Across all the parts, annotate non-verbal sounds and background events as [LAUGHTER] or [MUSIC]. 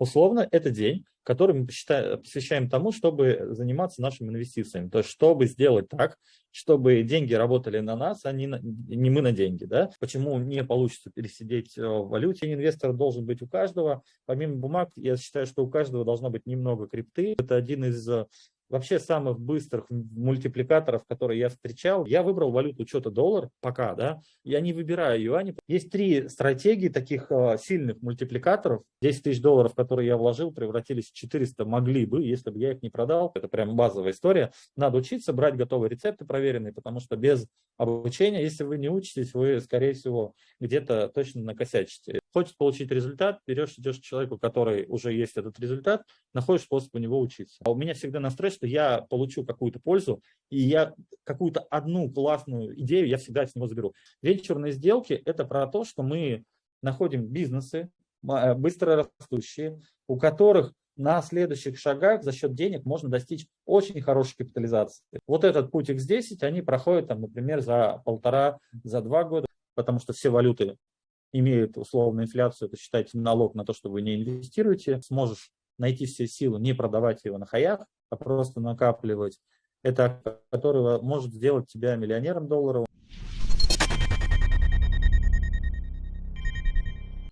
условно, это день, который мы посвящаем тому, чтобы заниматься нашими инвестициями. То есть, чтобы сделать так, чтобы деньги работали на нас, а не, на, не мы на деньги. Да? Почему не получится пересидеть э, в валюте? Инвестор должен быть у каждого. Помимо бумаг, я считаю, что у каждого должно быть немного крипты. Это один из э, вообще самых быстрых мультипликаторов, которые я встречал. Я выбрал валюту что-то доллар пока, да, я не выбираю юани. Есть три стратегии таких э, сильных мультипликаторов. 10 тысяч долларов, которые я вложил, превратились в 400, могли бы, если бы я их не продал. Это прям базовая история. Надо учиться, брать готовые рецепты проверенные, потому что без обучения, если вы не учитесь, вы, скорее всего, где-то точно накосячите. Хочешь получить результат, берешь, идешь к человеку, который уже есть этот результат, находишь способ у него учиться. А у меня всегда настрой, что я получу какую-то пользу, и я какую-то одну классную идею я всегда с него заберу. Венчурные сделки – это про то, что мы находим бизнесы, э, быстро растущие, у которых на следующих шагах за счет денег можно достичь очень хорошей капитализации. Вот этот путь X10, они проходят, там, например, за полтора, за два года, потому что все валюты имеют условную инфляцию, это считайте налог на то, что вы не инвестируете, сможешь найти все силы, не продавать его на хаях, а просто накапливать. Это которого может сделать тебя миллионером долларов.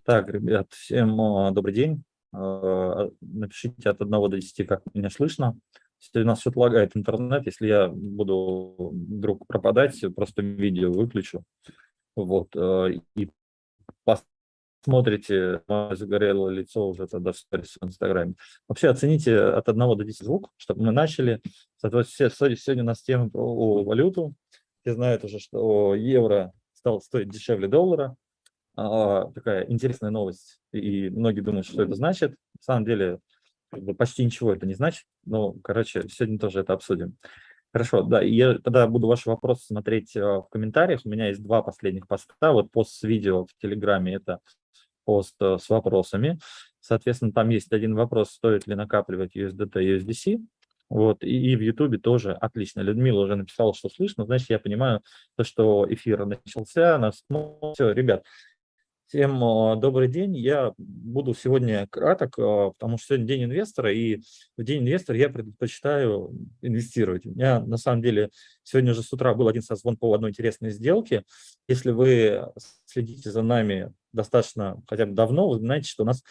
Так, ребят, всем добрый день. А, напишите от 1 до 10, как меня слышно. Если у нас что-то лагает интернет, если я буду вдруг пропадать, просто видео выключу. Вот, а, и смотрите мое загорелое лицо уже тогда в сторис в Инстаграме. Вообще оцените от 1 до 10 звук, чтобы мы начали. Соответственно, сегодня у нас тема про валюту. Все знают уже, что евро стал стоить дешевле доллара. А, такая интересная новость. И многие думают, что это значит. На самом деле почти ничего это не значит. Но, короче, сегодня тоже это обсудим. Хорошо, да, я тогда буду ваши вопросы смотреть э, в комментариях. У меня есть два последних поста. Вот пост с видео в Телеграме – это пост э, с вопросами. Соответственно, там есть один вопрос, стоит ли накапливать USDT USDC. Вот, и, и в Ютубе тоже отлично. Людмила уже написала, что слышно, значит, я понимаю, то, что эфир начался. Нас... Все, ребят, Всем а, добрый день. Я буду сегодня краток, а, потому что сегодня день инвестора, и в день инвестора я предпочитаю инвестировать. У меня на самом деле сегодня же с утра был один созвон по одной интересной сделке. Если вы следите за нами достаточно хотя бы давно, вы знаете, что у нас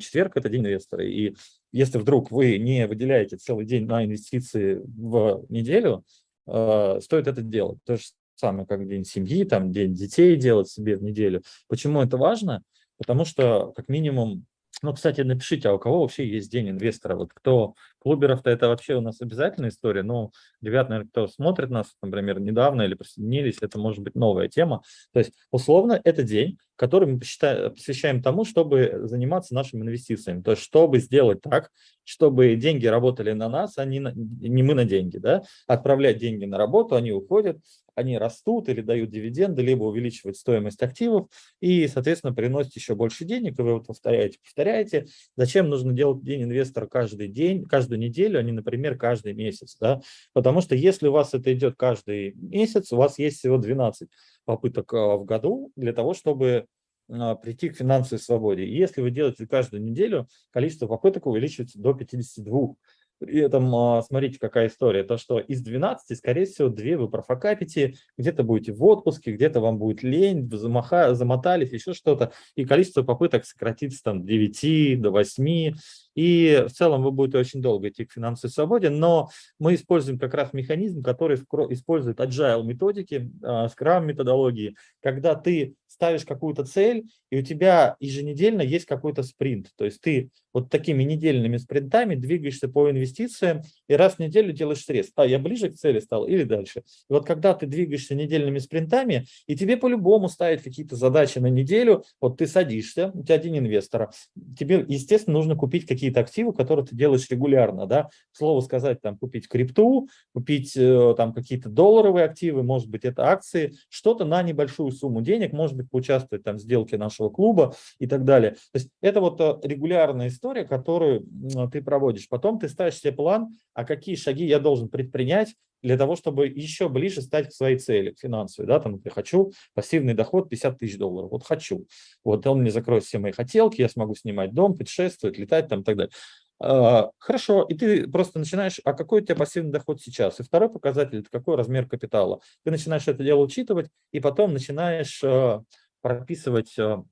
четверг – это день инвестора. И если вдруг вы не выделяете целый день на инвестиции в неделю, а, стоит это делать. То есть самое как день семьи, там день детей делать себе в неделю. Почему это важно? Потому что как минимум, ну, кстати, напишите, а у кого вообще есть день инвестора? Вот кто клуберов-то это вообще у нас обязательная история. Ну, ребят, наверное, кто смотрит нас, например, недавно или присоединились, это может быть новая тема. То есть, условно, это день, который мы посвящаем тому, чтобы заниматься нашими инвестициями. То есть, чтобы сделать так, чтобы деньги работали на нас, а не, на, не мы на деньги. Да? Отправлять деньги на работу, они уходят, они растут или дают дивиденды, либо увеличивают стоимость активов и, соответственно, приносят еще больше денег, и вы вот повторяете, повторяете. Зачем нужно делать день инвестора каждый день, каждую неделю, а не, например, каждый месяц? Да? Потому что если у вас это идет каждый месяц, у вас есть всего 12 попыток а, в году для того, чтобы прийти к финансовой свободе. И если вы делаете каждую неделю, количество попыток увеличивается до 52. При этом, смотрите, какая история. То, что из 12, скорее всего, 2 вы профокапите, где-то будете в отпуске, где-то вам будет лень, замаха, замотались, еще что-то, и количество попыток сократится там 9 до 8, и в целом вы будете очень долго идти к финансовой свободе, но мы используем как раз механизм, который использует agile методики, а, Scrum методологии, когда ты ставишь какую-то цель, и у тебя еженедельно есть какой-то спринт. То есть ты вот такими недельными спринтами двигаешься по инвестициям, и раз в неделю делаешь срез. А, я ближе к цели стал или дальше. И вот когда ты двигаешься недельными спринтами, и тебе по-любому ставят какие-то задачи на неделю, вот ты садишься, у тебя один инвестор, тебе, естественно, нужно купить какие-то активы, которые ты делаешь регулярно. Да? Слово сказать, там, купить крипту, купить э, там какие-то долларовые активы, может быть, это акции, что-то на небольшую сумму денег, может быть, поучаствовать там в сделке нашего клуба и так далее. То есть это вот э, регулярная история, которую ты проводишь. Потом ты ставишь себе план, а какие шаги я должен предпринять для того, чтобы еще ближе стать к своей цели, к финансовой. Да? Там, я хочу пассивный доход 50 тысяч долларов. Вот хочу. Вот он мне закроет все мои хотелки, я смогу снимать дом, путешествовать, летать там и так далее. А, хорошо, и ты просто начинаешь, а какой у тебя пассивный доход сейчас? И второй показатель – это какой размер капитала. Ты начинаешь это дело учитывать, и потом начинаешь а, прописывать а,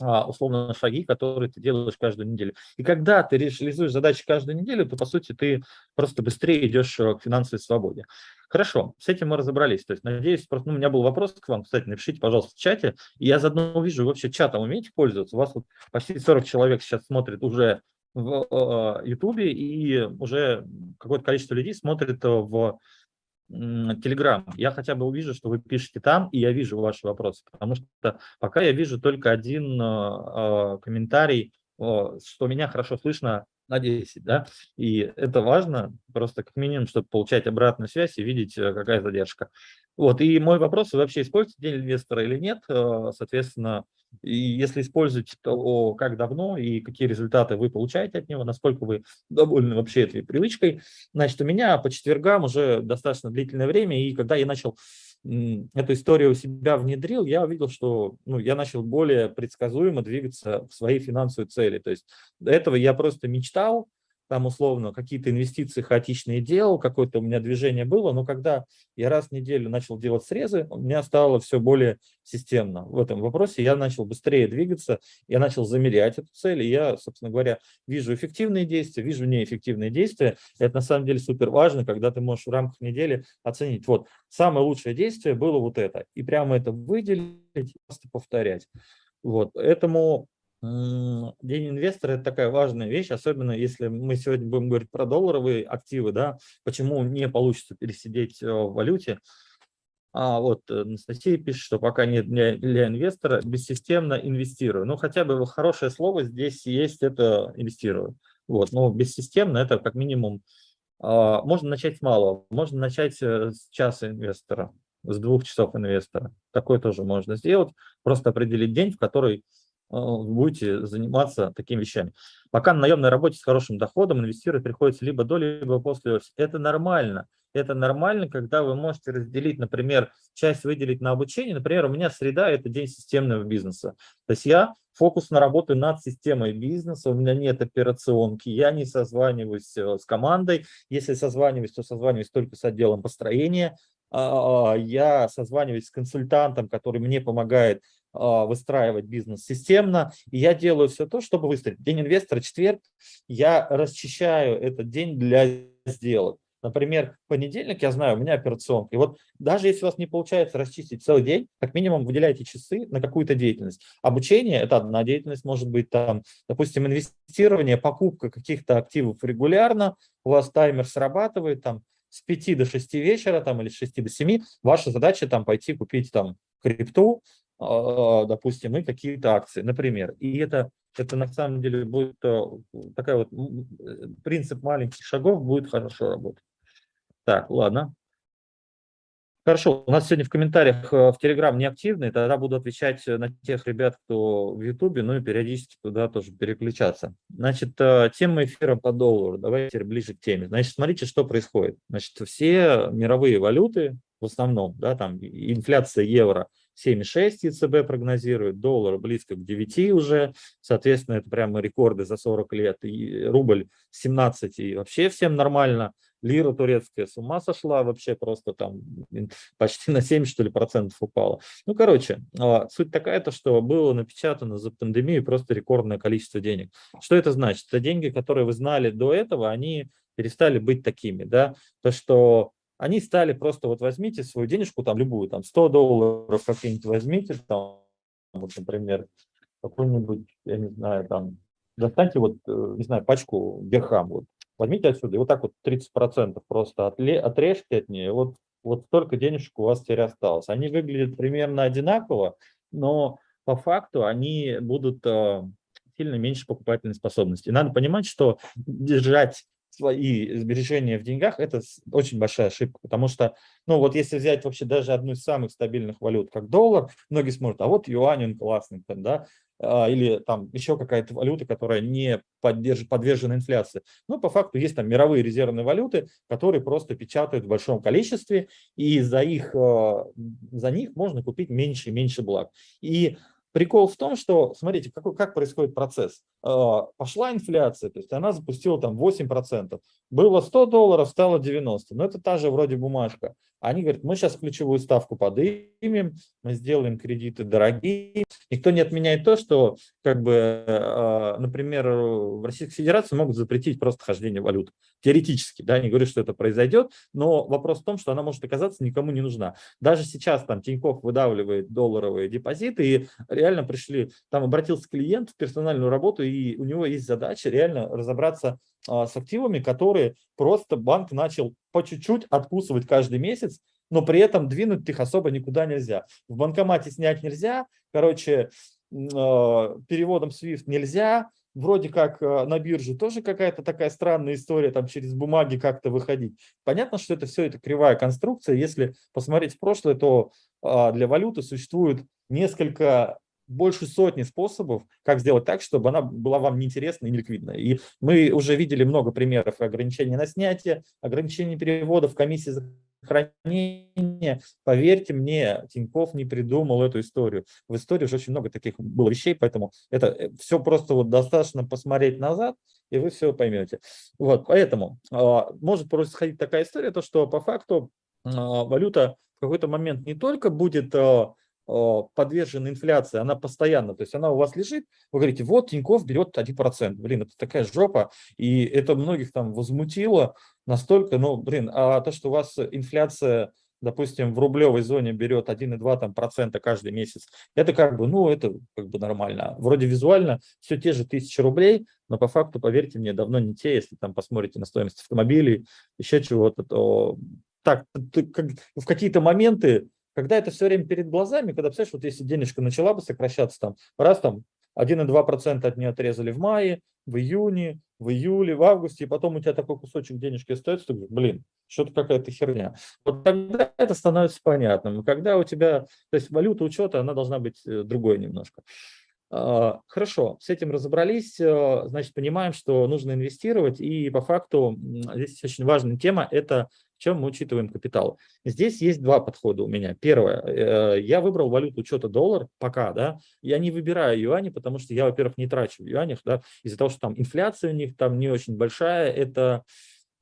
условно шаги, которые ты делаешь каждую неделю. И когда ты реализуешь задачи каждую неделю, то, по сути, ты просто быстрее идешь к финансовой свободе. Хорошо, с этим мы разобрались. То есть, надеюсь, просто, ну, у меня был вопрос к вам, кстати, напишите, пожалуйста, в чате. И я заодно увижу, вообще чатом умеете пользоваться? У вас вот почти 40 человек сейчас смотрит уже в Ютубе, и уже какое-то количество людей смотрит в Telegram. Я хотя бы увижу, что вы пишете там, и я вижу ваши вопросы, потому что пока я вижу только один э, комментарий, э, что меня хорошо слышно на 10, да, и это важно, просто как минимум, чтобы получать обратную связь и видеть, э, какая задержка. Вот, и мой вопрос, вы вообще используете день инвестора или нет, э, соответственно, и если используете, то как давно и какие результаты вы получаете от него, насколько вы довольны вообще этой привычкой. Значит, у меня по четвергам уже достаточно длительное время, и когда я начал эту историю у себя внедрил, я увидел, что ну, я начал более предсказуемо двигаться в свои финансовые цели. То есть до этого я просто мечтал, там условно какие-то инвестиции хаотичные делал, какое-то у меня движение было, но когда я раз в неделю начал делать срезы, у меня стало все более системно в этом вопросе, я начал быстрее двигаться, я начал замерять эту цель, и я, собственно говоря, вижу эффективные действия, вижу неэффективные действия. Это на самом деле супер важно, когда ты можешь в рамках недели оценить, вот, самое лучшее действие было вот это, и прямо это выделить, просто повторять. Вот, поэтому День инвестора – это такая важная вещь, особенно если мы сегодня будем говорить про долларовые активы, да, почему не получится пересидеть э, в валюте. А вот Анастасия пишет, что пока нет для, для инвестора, бессистемно инвестирую. Ну, хотя бы хорошее слово здесь есть, это инвестирую. Вот, но бессистемно – это как минимум, а, можно начать с малого, можно начать э, с часа инвестора, с двух часов инвестора. Такое тоже можно сделать, просто определить день, в который Э, будете заниматься такими вещами. Пока на наемной работе с хорошим доходом инвестировать приходится либо до, либо после. Это нормально. Это нормально, когда вы можете разделить, например, часть выделить на обучение. Например, у меня среда – это день системного бизнеса. То есть я фокусно работаю над системой бизнеса, у меня нет операционки, я не созваниваюсь э, с командой. Если созваниваюсь, то созваниваюсь только с отделом построения. А, а, я созваниваюсь с консультантом, который мне помогает выстраивать бизнес системно. И я делаю все то, чтобы выстроить. День инвестора, четверг, я расчищаю этот день для сделок. Например, понедельник, я знаю, у меня операционка. И вот даже если у вас не получается расчистить целый день, как минимум выделяйте часы на какую-то деятельность. Обучение – это одна деятельность, может быть, там, допустим, инвестирование, покупка каких-то активов регулярно, у вас таймер срабатывает, там, с 5 до 6 вечера там, или с 6 до 7, ваша задача там пойти купить там крипту, а, допустим, и какие-то акции, например. И это, это на самом деле будет э, такая вот э, принцип маленьких шагов будет хорошо работать. Так, ладно. Хорошо, у нас сегодня в комментариях э, в Telegram не активны, тогда буду отвечать на тех ребят, кто в YouTube, ну и периодически туда тоже переключаться. Значит, тема эфира по доллару, давайте ближе к теме. Значит, смотрите, что происходит. Значит, все мировые валюты, в основном, да, там инфляция евро 7,6 ЕЦБ прогнозирует, доллар близко к 9 уже, соответственно, это прямо рекорды за 40 лет, и рубль 17 и вообще всем нормально лира турецкая с ума сошла, вообще просто там почти на 7, что ли, процентов упала. Ну, короче, а, суть такая-то, что было напечатано за пандемию просто рекордное количество денег. Что это значит? Это деньги, которые вы знали до этого, они перестали быть такими, да, то, что они стали просто, вот возьмите свою денежку, там любую, там 100 долларов какие-нибудь возьмите, там, вот, например, какую-нибудь, я не знаю, там, достаньте вот, э, не знаю, пачку Герхам, вот, возьмите отсюда, и вот так вот 30% просто отле, отрежьте от нее, вот, вот столько денежек у вас теперь осталось. Они выглядят примерно одинаково, но по факту они будут э, сильно меньше покупательной способности. И надо понимать, что держать свои сбережения в деньгах, это очень большая ошибка, потому что, ну вот если взять вообще даже одну из самых стабильных валют, как доллар, многие смотрят, а вот юань, он классный, да, а, или там еще какая-то валюта, которая не поддерж, подвержена инфляции. Но по факту есть там мировые резервные валюты, которые просто печатают в большом количестве, и за, их, а, за них можно купить меньше и меньше благ. И Прикол в том, что, смотрите, какой, как происходит процесс. А, пошла инфляция, то есть она запустила там 8%. Было 100 долларов, стало 90. Но это та же вроде бумажка. Они говорят, мы сейчас ключевую ставку поднимем, мы сделаем кредиты дорогие. Никто не отменяет то, что, как бы, а, например, в Российской Федерации могут запретить просто хождение валют. Теоретически, да, не говорю, что это произойдет, но вопрос в том, что она может оказаться никому не нужна. Даже сейчас там Тинькофф выдавливает долларовые депозиты, и реально пришли, там обратился клиент в персональную работу, и у него есть задача реально разобраться а, с активами, которые просто банк начал по чуть-чуть откусывать каждый месяц, но при этом двинуть их особо никуда нельзя. В банкомате снять нельзя, короче, а, переводом SWIFT нельзя, вроде как а, на бирже тоже какая-то такая странная история, там через бумаги как-то выходить. Понятно, что это все это кривая конструкция. Если посмотреть в прошлое, то для валюты существует несколько больше сотни способов, как сделать так, чтобы она была вам неинтересна и неликвидна. И мы уже видели много примеров ограничений на снятие, ограничений переводов, комиссии за хранение. Поверьте мне, Тиньков не придумал эту историю. В истории уже очень много таких было вещей, поэтому это э, все просто вот достаточно посмотреть назад, и вы все поймете. Вот, поэтому а, может происходить такая история, то что по факту а, валюта в какой-то момент не только будет а, подвержена инфляции, она постоянно, то есть она у вас лежит, вы говорите, вот Тиньков берет 1%, блин, это такая жопа, и это многих там возмутило настолько, ну, блин, а то, что у вас инфляция, допустим, в рублевой зоне берет 1,2 там, процента каждый месяц, это как бы, ну, это как бы нормально. Вроде визуально все те же тысячи рублей, но по факту, поверьте мне, давно не те, если там посмотрите на стоимость автомобилей, еще чего-то, то так, в какие-то моменты когда это все время перед глазами, когда, представляешь, вот если денежка начала бы сокращаться, там, раз там 1,2% от нее отрезали в мае, в июне, в июле, в августе, и потом у тебя такой кусочек денежки остается, ты говоришь, блин, что-то какая-то херня. Вот тогда это становится понятным. Когда у тебя, то есть валюта учета, она должна быть э, другой немножко. А, хорошо, с этим разобрались, э, значит, понимаем, что нужно инвестировать, и по факту здесь очень важная тема – это чем мы учитываем капитал. Здесь есть два подхода у меня. Первое, э, я выбрал валюту учета доллар пока, да, я не выбираю юани, потому что я, во-первых, не трачу в юанях, да, из-за того, что там инфляция у них там не очень большая, это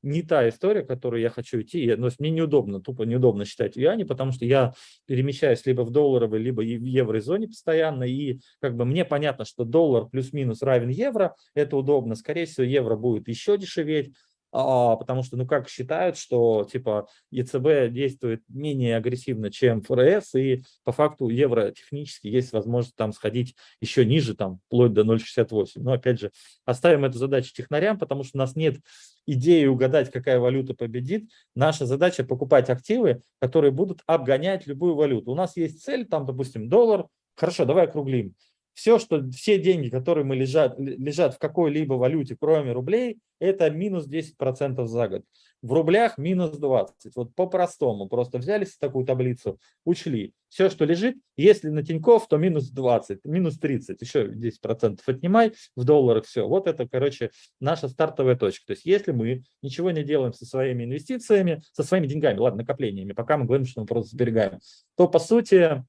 не та история, которую я хочу идти. Но мне неудобно, тупо неудобно считать юани, потому что я перемещаюсь либо в долларовой, либо в еврозоне постоянно. И как бы мне понятно, что доллар плюс-минус равен евро. Это удобно. Скорее всего, евро будет еще дешеветь. А, потому что, ну, как считают, что, типа, ЕЦБ действует менее агрессивно, чем ФРС, и по факту евро технически есть возможность там сходить еще ниже, там, вплоть до 0,68. Но, опять же, оставим эту задачу технарям, потому что у нас нет идеи угадать, какая валюта победит. Наша задача покупать активы, которые будут обгонять любую валюту. У нас есть цель, там, допустим, доллар. Хорошо, давай округлим все, что, все деньги, которые мы лежат, лежат в какой-либо валюте, кроме рублей, это минус 10% за год. В рублях минус 20. Вот по-простому. Просто взяли такую таблицу, учли. Все, что лежит, если на Тинькофф, то минус 20, минус 30, еще 10% отнимай, в долларах все. Вот это, короче, наша стартовая точка. То есть если мы ничего не делаем со своими инвестициями, со своими деньгами, ладно, накоплениями, пока мы говорим, что мы просто сберегаем, то, по сути,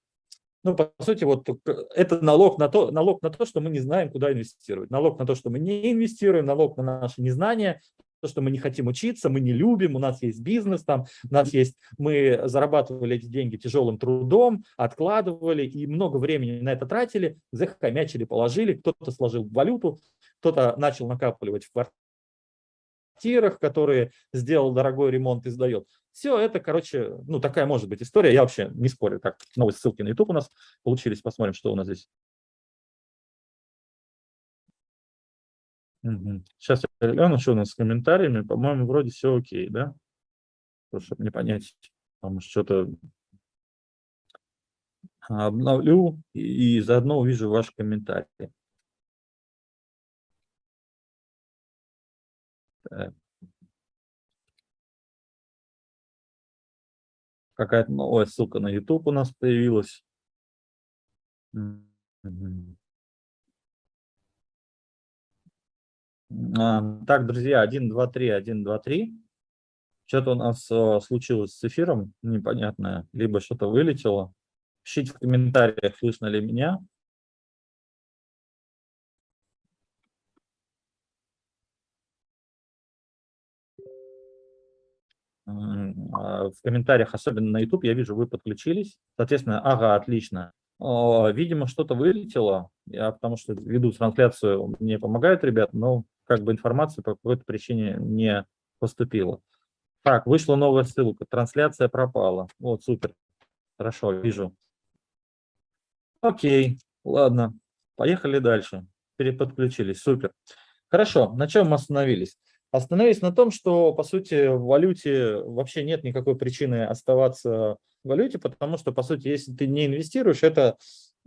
ну, по сути, вот это налог на, то, налог на то, что мы не знаем, куда инвестировать. Налог на то, что мы не инвестируем, налог на наше незнание, то, что мы не хотим учиться, мы не любим, у нас есть бизнес, там, у нас есть, мы зарабатывали эти деньги тяжелым трудом, откладывали и много времени на это тратили, захомячили, положили, кто-то сложил валюту, кто-то начал накапливать в квартирах, которые сделал дорогой ремонт и сдает. Все это, короче, ну такая может быть история. Я вообще не спорю. Так, новые ссылки на YouTube у нас получились. Посмотрим, что у нас здесь. Сейчас я гляну, что у нас с комментариями. По-моему, вроде все окей, да? Просто, чтобы не понять, потому что что-то обновлю и заодно увижу ваши комментарии. Так. Какая-то ну, новая ссылка на YouTube у нас появилась. А, так, друзья, 1, 2, 3, 1, 2, 3. Что-то у нас а, случилось с эфиром непонятное, либо что-то вылетело. Пишите в комментариях, слышно ли меня. В комментариях, особенно на YouTube, я вижу, вы подключились. Соответственно, ага, отлично. Видимо, что-то вылетело, я потому что веду трансляцию, мне помогают ребят, но как бы информация по какой-то причине не поступила. Так, вышла новая ссылка, трансляция пропала. Вот, супер. Хорошо, вижу. Окей, ладно, поехали дальше. Переподключились, супер. Хорошо, на чем мы остановились? Остановились на том, что, по сути, в валюте вообще нет никакой причины оставаться в валюте, потому что, по сути, если ты не инвестируешь, это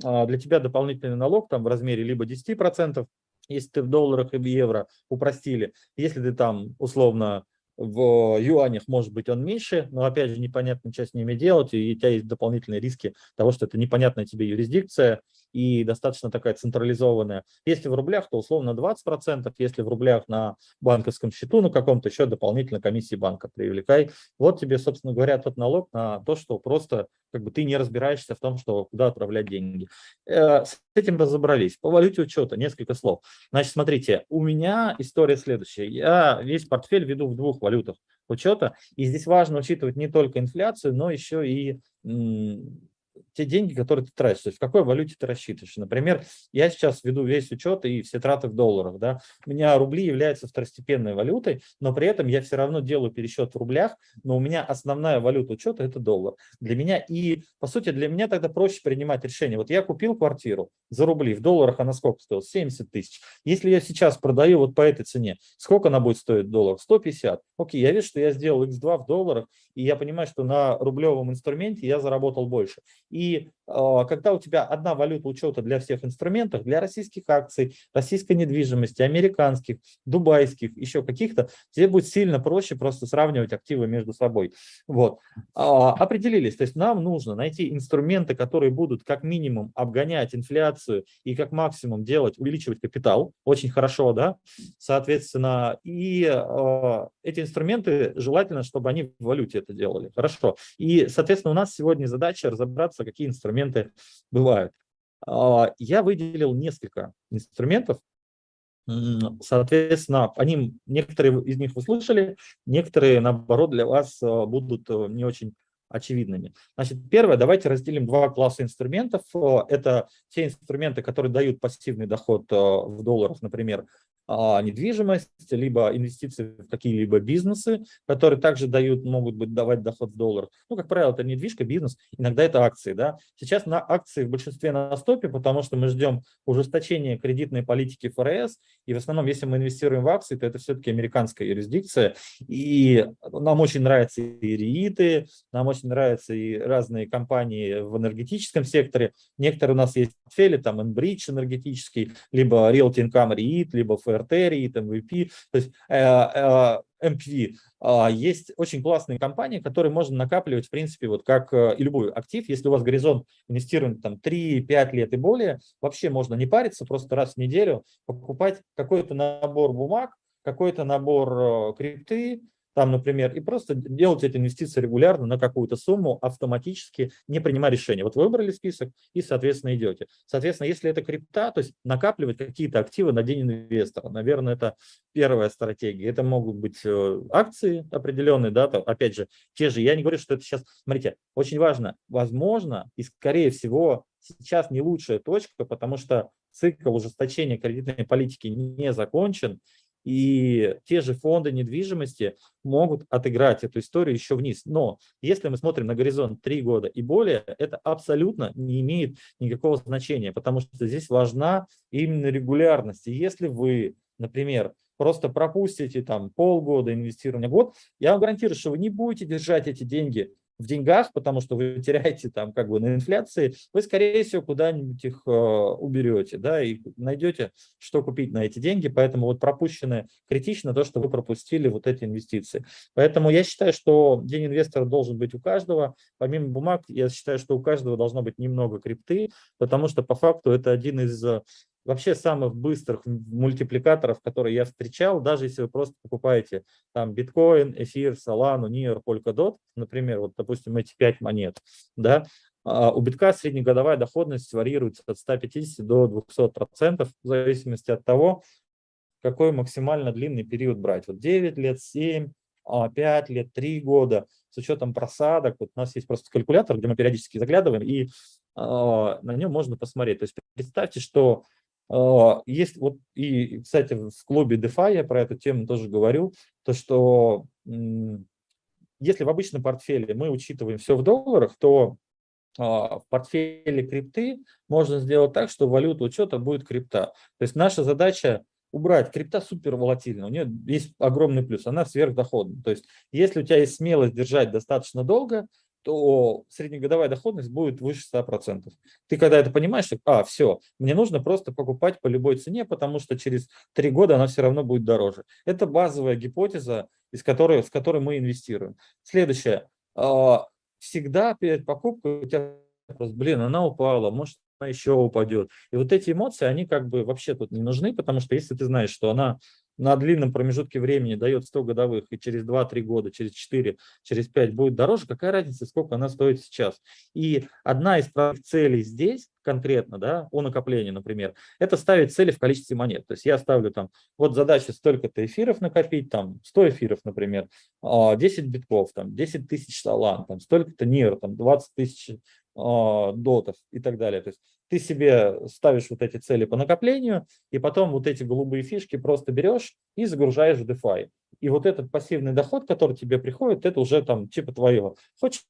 а, для тебя дополнительный налог там в размере либо 10%, если ты в долларах и в евро упростили, если ты там условно в юанях, может быть, он меньше, но, опять же, непонятно, что с ними делать, и у тебя есть дополнительные риски того, что это непонятная тебе юрисдикция и достаточно такая централизованная. Если в рублях, то условно 20%, если в рублях на банковском счету, на каком-то еще дополнительно комиссии банка привлекай. Вот тебе, собственно говоря, тот налог на то, что просто как бы ты не разбираешься в том, что куда отправлять деньги. Э, с этим разобрались. По валюте учета несколько слов. Значит, смотрите, у меня история следующая. Я весь портфель веду в двух валютах учета, и здесь важно учитывать не только инфляцию, но еще и те деньги, которые ты тратишь, то есть в какой валюте ты рассчитываешь. Например, я сейчас веду весь учет и все траты в долларах. Да? У меня рубли являются второстепенной валютой, но при этом я все равно делаю пересчет в рублях, но у меня основная валюта учета – это доллар. Для меня и, по сути, для меня тогда проще принимать решение. Вот я купил квартиру за рубли, в долларах она сколько стоила? 70 тысяч. Если я сейчас продаю вот по этой цене, сколько она будет стоить в долларах? 150. Окей, я вижу, что я сделал x2 в долларах, и я понимаю, что на рублевом инструменте я заработал больше. И э, когда у тебя одна валюта учета для всех инструментов, для российских акций, российской недвижимости, американских, дубайских, еще каких-то, тебе будет сильно проще просто сравнивать активы между собой. Вот. Э, определились, то есть нам нужно найти инструменты, которые будут как минимум обгонять инфляцию и как максимум делать, увеличивать капитал. Очень хорошо, да? Соответственно, и э, эти инструменты желательно, чтобы они в валюте это делали. Хорошо. И, соответственно, у нас сегодня задача разобраться, какие инструменты бывают. А, я выделил несколько инструментов, Соответственно, они, некоторые из них вы слышали, некоторые, наоборот, для вас а, будут э, не очень очевидными. Значит, первое, давайте разделим два класса инструментов. Это те инструменты, которые дают пассивный доход э, в долларах, например, а, недвижимость, либо инвестиции в какие-либо бизнесы, которые также дают, могут быть давать доход в долларах. Ну, как правило, это недвижка, бизнес, иногда это акции. Да? Сейчас на акции в большинстве на стопе, потому что мы ждем ужесточения кредитной политики ФРС, и в основном, если мы инвестируем в акции, то это все-таки американская юрисдикция, и нам очень нравятся и рииты, нам очень нравятся и разные компании в энергетическом секторе. Некоторые у нас есть портфели, там Enbridge энергетический, либо Realty Income REIT, либо ФРС артерии, MVP, то есть э, э, MPV. А, есть очень классные компании, которые можно накапливать, в принципе, вот как э, и любой актив. Если у вас горизонт инвестирования там 3-5 лет и более, вообще можно не париться, просто раз в неделю покупать какой-то набор бумаг, какой-то набор крипты, там, например, и просто делать эти инвестиции регулярно на какую-то сумму автоматически, не принимая решения. Вот вы выбрали список и, соответственно, идете. Соответственно, если это крипта, то есть накапливать какие-то активы на день инвестора, наверное, это первая стратегия. Это могут быть э, акции определенные, да, там, опять же, те же, я не говорю, что это сейчас, смотрите, очень важно, возможно, и скорее всего, сейчас не лучшая точка, потому что цикл ужесточения кредитной политики не закончен, и те же фонды недвижимости могут отыграть эту историю еще вниз. Но если мы смотрим на горизонт 3 года и более, это абсолютно не имеет никакого значения, потому что здесь важна именно регулярность. И если вы, например, просто пропустите там полгода инвестирования, год, я вам гарантирую, что вы не будете держать эти деньги в деньгах, потому что вы [LAUGHS] теряете там как бы на инфляции, вы, скорее всего, куда-нибудь их э, уберете, да, и найдете, что купить на эти деньги, поэтому вот пропущенное критично то, что вы пропустили вот эти инвестиции. Поэтому я считаю, что день инвестора должен быть у каждого, помимо бумаг, я считаю, что у каждого должно быть немного крипты, потому что по факту это один из вообще самых быстрых мультипликаторов, которые я встречал, даже если вы просто покупаете там биткоин, эфир, солану, нир, polkadot, например, вот, допустим, эти пять монет, да, а у битка среднегодовая доходность варьируется от 150 до 200 процентов в зависимости от того, какой максимально длинный период брать. Вот 9 лет, 7, 5 лет, 3 года, с учетом просадок. Вот у нас есть просто калькулятор, где мы периодически заглядываем, и э, на нем можно посмотреть. То есть представьте, что есть вот, и, кстати, в клубе DeFi я про эту тему тоже говорю, то что если в обычном портфеле мы учитываем все в долларах, то в портфеле крипты можно сделать так, что валюта учета будет крипта. То есть наша задача убрать. Крипта супер волатильна, у нее есть огромный плюс, она сверхдоходна. То есть если у тебя есть смелость держать достаточно долго, то среднегодовая доходность будет выше 100%. Ты когда это понимаешь, что, а, все, мне нужно просто покупать по любой цене, потому что через три года она все равно будет дороже. Это базовая гипотеза, из которой, с которой мы инвестируем. Следующее. А, всегда перед покупкой у тебя просто, блин, она упала, может она еще упадет. И вот эти эмоции, они как бы вообще тут не нужны, потому что если ты знаешь, что она на длинном промежутке времени дает 100 годовых, и через 2-3 года, через 4, через 5 будет дороже, какая разница, сколько она стоит сейчас? И одна из целей здесь конкретно, да, о накоплении, например, это ставить цели в количестве монет. То есть я ставлю там, вот задача столько-то эфиров накопить, там 100 эфиров, например, 10 а, битков, там 10 тысяч салан, там столько-то нир, там 20 тысяч дотов и так далее. То есть ты себе ставишь вот эти цели по накоплению, и потом вот эти голубые фишки просто берешь и загружаешь в DeFi. И вот этот пассивный доход, который тебе приходит, это уже там типа твоего. Хочешь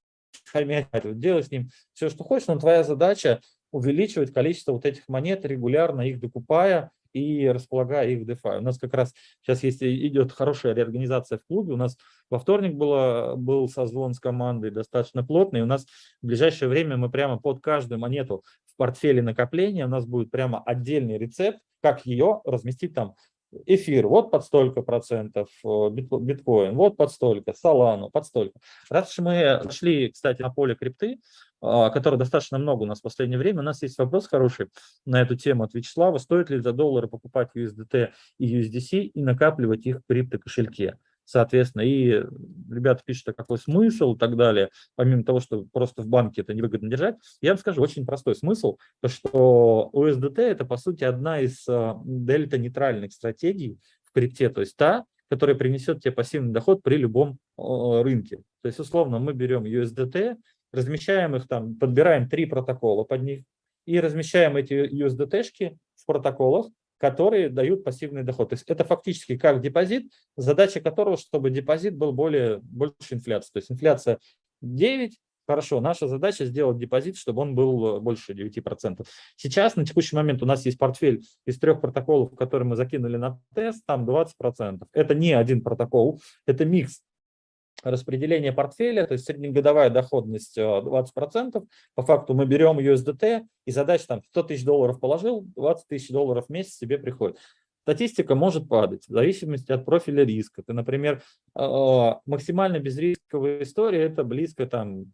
хомять, делай с ним все, что хочешь, но твоя задача увеличивать количество вот этих монет, регулярно их докупая, и располагая их в DeFi. У нас как раз сейчас есть, идет хорошая реорганизация в клубе. У нас во вторник было, был созвон с командой достаточно плотный. У нас в ближайшее время мы прямо под каждую монету в портфеле накопления у нас будет прямо отдельный рецепт, как ее разместить там эфир, вот под столько процентов, э, биткоин, вот под столько, солану, под столько. Раз уж мы шли, кстати, на поле крипты, которых достаточно много у нас в последнее время. У нас есть вопрос хороший на эту тему от Вячеслава. Стоит ли за доллары покупать USDT и USDC и накапливать их в криптокошельке? Соответственно, и ребята пишут, а какой смысл и так далее, помимо того, что просто в банке это невыгодно держать, я вам скажу очень простой смысл, то что USDT это по сути одна из а, дельта-нейтральных стратегий в крипте, то есть та, которая принесет тебе пассивный доход при любом рынке. То есть, условно, мы берем USDT, размещаем их там, подбираем три протокола под них и размещаем эти USDT-шки в протоколах, которые дают пассивный доход. То есть это фактически как депозит, задача которого, чтобы депозит был более, больше инфляции. То есть инфляция 9, хорошо, наша задача сделать депозит, чтобы он был больше 9%. Сейчас, на текущий момент, у нас есть портфель из трех протоколов, которые мы закинули на тест, там 20%. Это не один протокол, это микс распределение портфеля, то есть среднегодовая доходность 20%. Э, По факту мы берем USDT и задача там 100 тысяч долларов положил, 20 тысяч долларов в месяц себе приходит. Статистика может падать в зависимости от профиля риска. Ты, например, э, максимально безрисковая история – это близко там,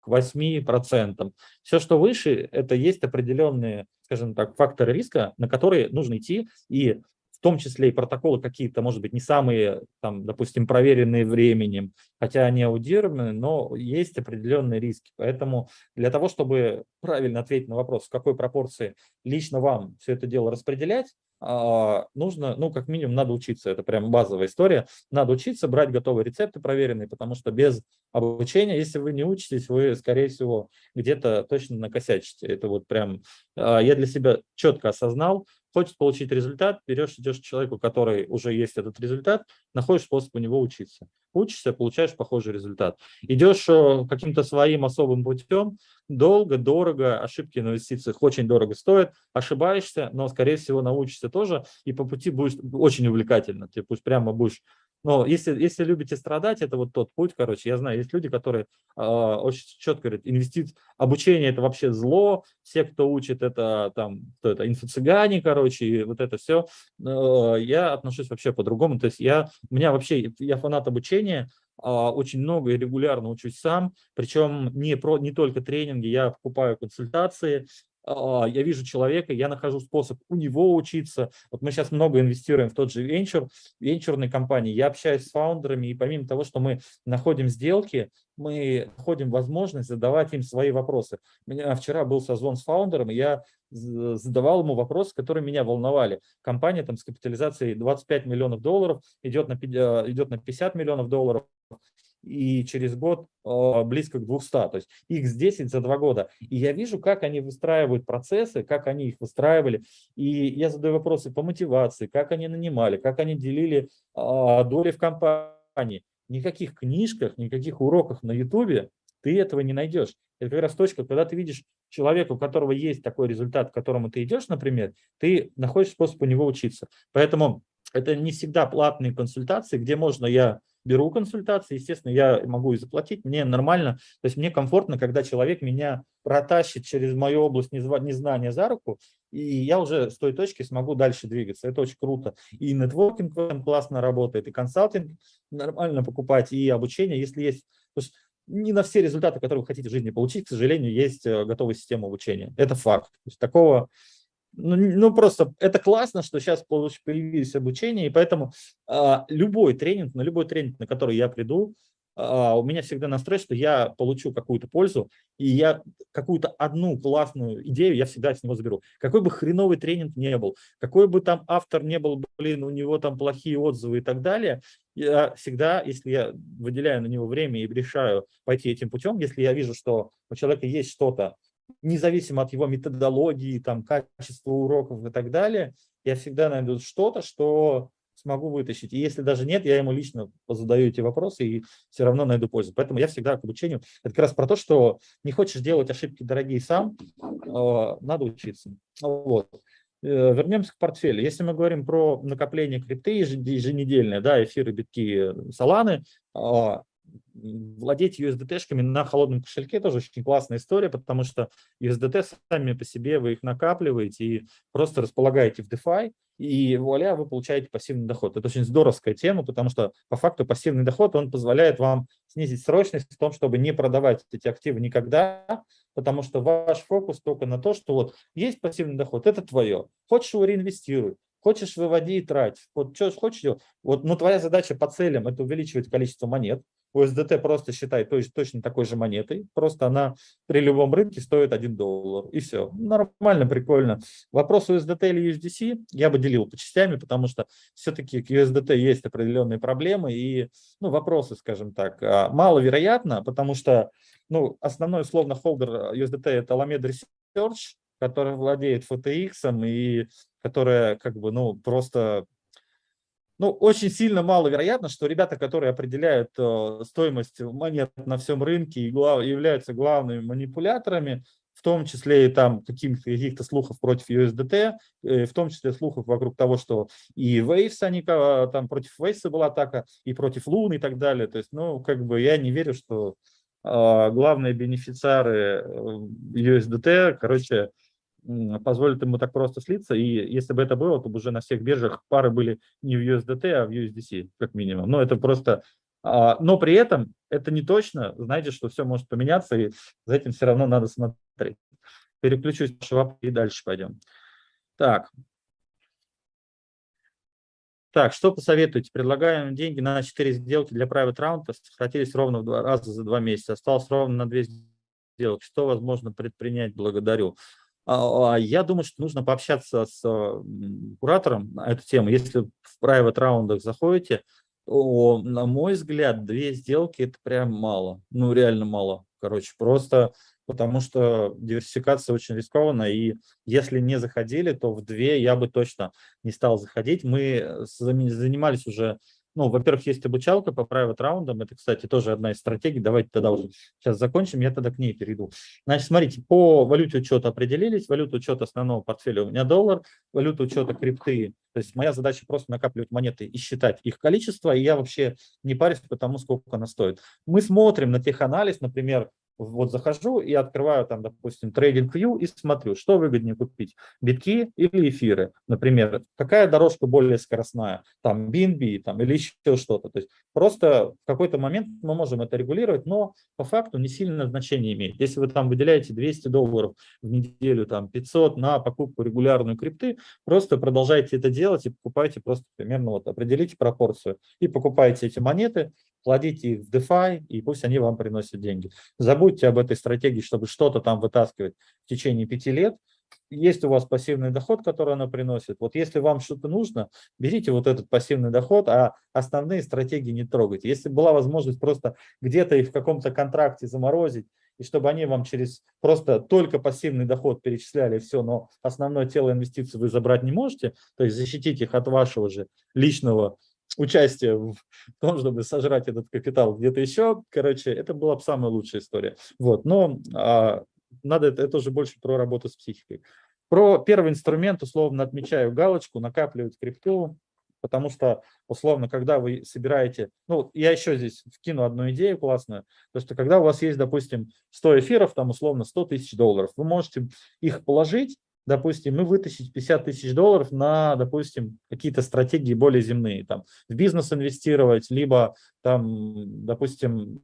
к 8%. Все, что выше, это есть определенные, скажем так, факторы риска, на которые нужно идти и том числе и протоколы какие-то, может быть, не самые, там, допустим, проверенные временем, хотя они аудированы, но есть определенные риски. Поэтому для того, чтобы правильно ответить на вопрос, в какой пропорции лично вам все это дело распределять, а, нужно, ну, как минимум, надо учиться. Это прям базовая история. Надо учиться брать готовые рецепты проверенные, потому что без обучения, если вы не учитесь, вы, скорее всего, где-то точно накосячите. Это вот прям а, я для себя четко осознал, Хочешь получить результат, берешь, идешь к человеку, который уже есть этот результат, находишь способ у него учиться. Учишься, получаешь похожий результат. Идешь э, каким-то своим особым путем, долго, дорого, ошибки на инвестициях очень дорого стоят, ошибаешься, но, скорее всего, научишься тоже, и по пути будешь очень увлекательно. Ты пусть прямо будешь но если, если любите страдать, это вот тот путь, короче. Я знаю, есть люди, которые э, очень четко говорят, инвестиции, обучение – это вообще зло, все, кто учит, это там, кто это, инфо-цыгане, короче, и вот это все. Э, я отношусь вообще по-другому. То есть я, у меня вообще, я фанат обучения, а, очень много и регулярно учусь сам, причем не, про, не только тренинги, я покупаю консультации, я вижу человека, я нахожу способ у него учиться. Вот мы сейчас много инвестируем в тот же венчур, венчурной компании. Я общаюсь с фаундерами, и помимо того, что мы находим сделки, мы находим возможность задавать им свои вопросы. У меня вчера был созвон с фаундером, я задавал ему вопросы, которые меня волновали. Компания там с капитализацией 25 миллионов долларов идет на, идет на 50 миллионов долларов и через год э, близко к 200, то есть x10 за два года. И я вижу, как они выстраивают процессы, как они их выстраивали, и я задаю вопросы по мотивации, как они нанимали, как они делили э, доли в компании. Никаких книжках, никаких уроках на ютубе ты этого не найдешь. Это как раз точка, когда ты видишь человека, у которого есть такой результат, к которому ты идешь, например, ты находишь способ у него учиться. Поэтому это не всегда платные консультации, где можно я беру консультации, естественно, я могу и заплатить, мне нормально, то есть мне комфортно, когда человек меня протащит через мою область незнания за руку, и я уже с той точки смогу дальше двигаться. Это очень круто. И нетворкинг классно работает, и консалтинг нормально покупать, и обучение, если есть... То есть не на все результаты, которые вы хотите в жизни получить, к сожалению, есть э, готовая система обучения. Это факт. То есть такого ну, ну, просто это классно, что сейчас появились обучение, и поэтому а, любой тренинг, на любой тренинг, на который я приду, а, у меня всегда настрой, что я получу какую-то пользу, и я какую-то одну классную идею я всегда с него заберу. Какой бы хреновый тренинг не был, какой бы там автор не был, блин, у него там плохие отзывы и так далее, я всегда, если я выделяю на него время и решаю пойти этим путем, если я вижу, что у человека есть что-то, независимо от его методологии, там, качества уроков и так далее, я всегда найду что-то, что смогу вытащить. И если даже нет, я ему лично задаю эти вопросы и все равно найду пользу. Поэтому я всегда к обучению. Это как раз про то, что не хочешь делать ошибки дорогие сам, а, надо учиться. Вот. Э, вернемся к портфелю. Если мы говорим про накопление крипты еженедельное, да, эфиры, битки, саланы, а, владеть USDT-шками на холодном кошельке тоже очень классная история, потому что USDT сами по себе вы их накапливаете и просто располагаете в DeFi, и вуаля, вы получаете пассивный доход. Это очень здоровская тема, потому что по факту пассивный доход, он позволяет вам снизить срочность в том, чтобы не продавать эти активы никогда, потому что ваш фокус только на то, что вот есть пассивный доход, это твое. Хочешь его реинвестируй, хочешь выводи и трать. Вот что хочешь. Вот, ну, твоя задача по целям – это увеличивать количество монет, USDT просто считай то есть точно такой же монетой, просто она при любом рынке стоит 1 доллар, и все. Нормально, прикольно. Вопрос USDT или USDC я бы делил по частями, потому что все-таки к USDT есть определенные проблемы и ну, вопросы, скажем так, а, маловероятно, потому что ну, основной условно холдер USDT это Alameda Research, который владеет FTX и которая как бы, ну, просто ну, очень сильно маловероятно, что ребята, которые определяют э, стоимость монет на всем рынке и глав, являются главными манипуляторами, в том числе и там каких-то каких слухов против USDT, э, в том числе слухов вокруг того, что и Waves, они, там против Waves была атака, и против Лун и так далее. То есть, ну, как бы я не верю, что э, главные бенефициары э, USDT, короче, позволит ему так просто слиться. И если бы это было, то бы уже на всех биржах пары были не в USDT, а в USDC, как минимум. Но это просто... А, но при этом это не точно. Знаете, что все может поменяться, и за этим все равно надо смотреть. Переключусь и дальше пойдем. Так. Так, что посоветуете? Предлагаем деньги на 4 сделки для private round, сократились ровно в два раза за два месяца. Осталось ровно на 2 сделки. Что возможно предпринять? Благодарю. А, а, я думаю, что нужно пообщаться с куратором на эту тему. Если в private раундах заходите, то, на мой взгляд, две сделки – это прям мало. Ну, реально мало. Короче, просто потому что диверсификация очень рискованная, и если не заходили, то в две я бы точно не стал заходить. Мы занимались уже ну, во-первых, есть обучалка по private раундам. Это, кстати, тоже одна из стратегий. Давайте тогда уже сейчас закончим, я тогда к ней перейду. Значит, смотрите, по валюте учета определились. Валюта учета основного портфеля у меня доллар, валюта учета крипты. То есть моя задача просто накапливать монеты и считать их количество, и я вообще не парюсь по тому, сколько она стоит. Мы смотрим на теханализ, например, вот захожу и открываю там, допустим, Trading View и смотрю, что выгоднее купить, битки или эфиры. Например, какая дорожка более скоростная, там BNB там, или еще что-то. То есть просто в какой-то момент мы можем это регулировать, но по факту не сильно значение имеет. Если вы там выделяете 200 долларов в неделю, там 500 на покупку регулярную крипты, просто продолжайте это делать и покупайте просто примерно вот определите пропорцию и покупайте эти монеты, кладите их в DeFi, и пусть они вам приносят деньги. Забудьте об этой стратегии, чтобы что-то там вытаскивать в течение пяти лет. Есть у вас пассивный доход, который она приносит. Вот если вам что-то нужно, берите вот этот пассивный доход, а основные стратегии не трогайте. Если была возможность просто где-то их в каком-то контракте заморозить, и чтобы они вам через просто только пассивный доход перечисляли все, но основное тело инвестиций вы забрать не можете, то есть защитить их от вашего же личного участие в [LAUGHS] том, чтобы сожрать этот капитал где-то еще, короче, это была бы самая лучшая история. Вот, но а, надо это, это уже больше про работу с психикой. Про первый инструмент, условно, отмечаю галочку, накапливать крипту, потому что, условно, когда вы собираете, ну, я еще здесь вкину одну идею классную, то что когда у вас есть, допустим, 100 эфиров, там, условно, 100 тысяч долларов, вы можете их положить, допустим, и вытащить 50 тысяч долларов на, допустим, какие-то стратегии более земные, там, в бизнес инвестировать, либо, там, допустим,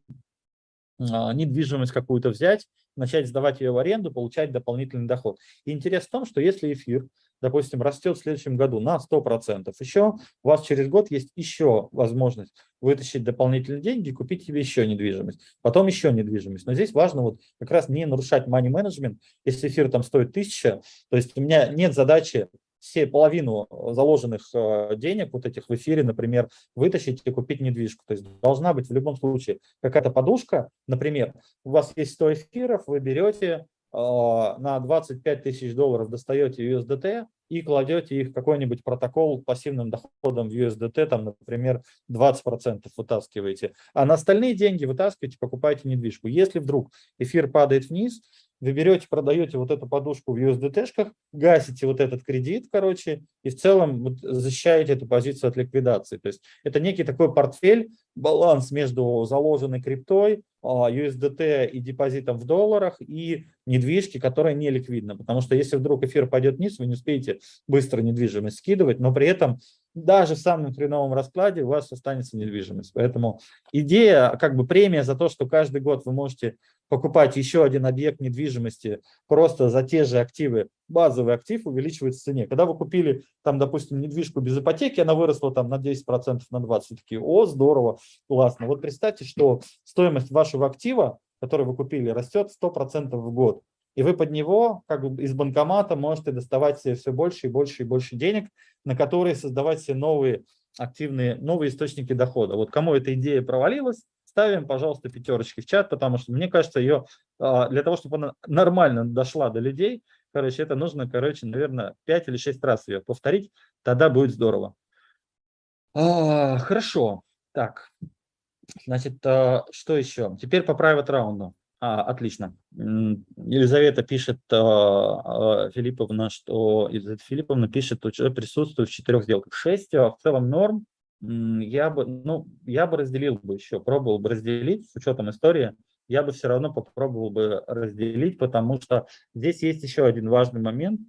а, недвижимость какую-то взять, начать сдавать ее в аренду, получать дополнительный доход. И интерес в том, что если эфир допустим, растет в следующем году на 100%, еще у вас через год есть еще возможность вытащить дополнительные деньги купить себе еще недвижимость, потом еще недвижимость. Но здесь важно вот как раз не нарушать money management, если эфир там стоит 1000, то есть у меня нет задачи все половину заложенных э, денег вот этих в эфире, например, вытащить и купить недвижку. То есть должна быть в любом случае какая-то подушка, например, у вас есть 100 эфиров, вы берете а, на 25 тысяч долларов достаете USDT и кладете их какой-нибудь протокол пассивным доходом в USDT, там, например, 20% вытаскиваете, а на остальные деньги вытаскиваете, покупаете недвижку. Если вдруг эфир падает вниз, вы берете, продаете вот эту подушку в USDT-шках, гасите вот этот кредит, короче, и в целом вот защищаете эту позицию от ликвидации. То есть это некий такой портфель, баланс между заложенной криптой, USDT а, и депозитом в долларах и недвижки, которая не ликвидна. Потому что если вдруг эфир пойдет вниз, вы не успеете быстро недвижимость скидывать, но при этом даже в самом хреновом раскладе у вас останется недвижимость. Поэтому идея, как бы премия за то, что каждый год вы можете покупать еще один объект недвижимости просто за те же активы, базовый актив увеличивается в цене. Когда вы купили, там, допустим, недвижку без ипотеки, она выросла там на 10%, на 20%, такие, о, здорово, классно. Вот представьте, что стоимость вашего актива, который вы купили, растет 100% в год. И вы под него, как бы из банкомата, можете доставать себе все больше и больше и больше денег, на которые создавать себе новые активные, новые источники дохода. Вот кому эта идея провалилась, ставим, пожалуйста, пятерочки в чат, потому что мне кажется, ее а, для того, чтобы она нормально дошла до людей, короче, это нужно, короче, наверное, 5 или 6 раз ее повторить, тогда будет здорово. А, хорошо, так, значит, а, что еще? Теперь по private раунду. А, отлично. Елизавета пишет, а, а, Филипповна, что Елизавета Филипповна пишет, что присутствует в четырех сделках. Шесть, а в целом норм. Я бы, ну, я бы разделил бы еще, пробовал бы разделить с учетом истории. Я бы все равно попробовал бы разделить, потому что здесь есть еще один важный момент,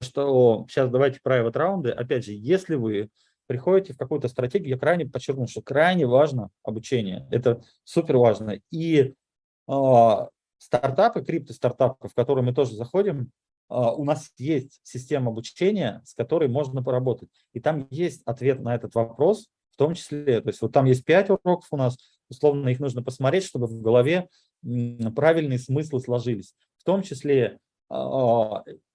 что сейчас давайте private раунды. Опять же, если вы приходите в какую-то стратегию, я крайне подчеркну, что крайне важно обучение. Это супер важно. И стартапы, крипто-стартапы, в которые мы тоже заходим, а, у нас есть система обучения, с которой можно поработать. И там есть ответ на этот вопрос, в том числе, то есть вот там есть пять уроков у нас, условно их нужно посмотреть, чтобы в голове правильные смыслы сложились. В том числе а,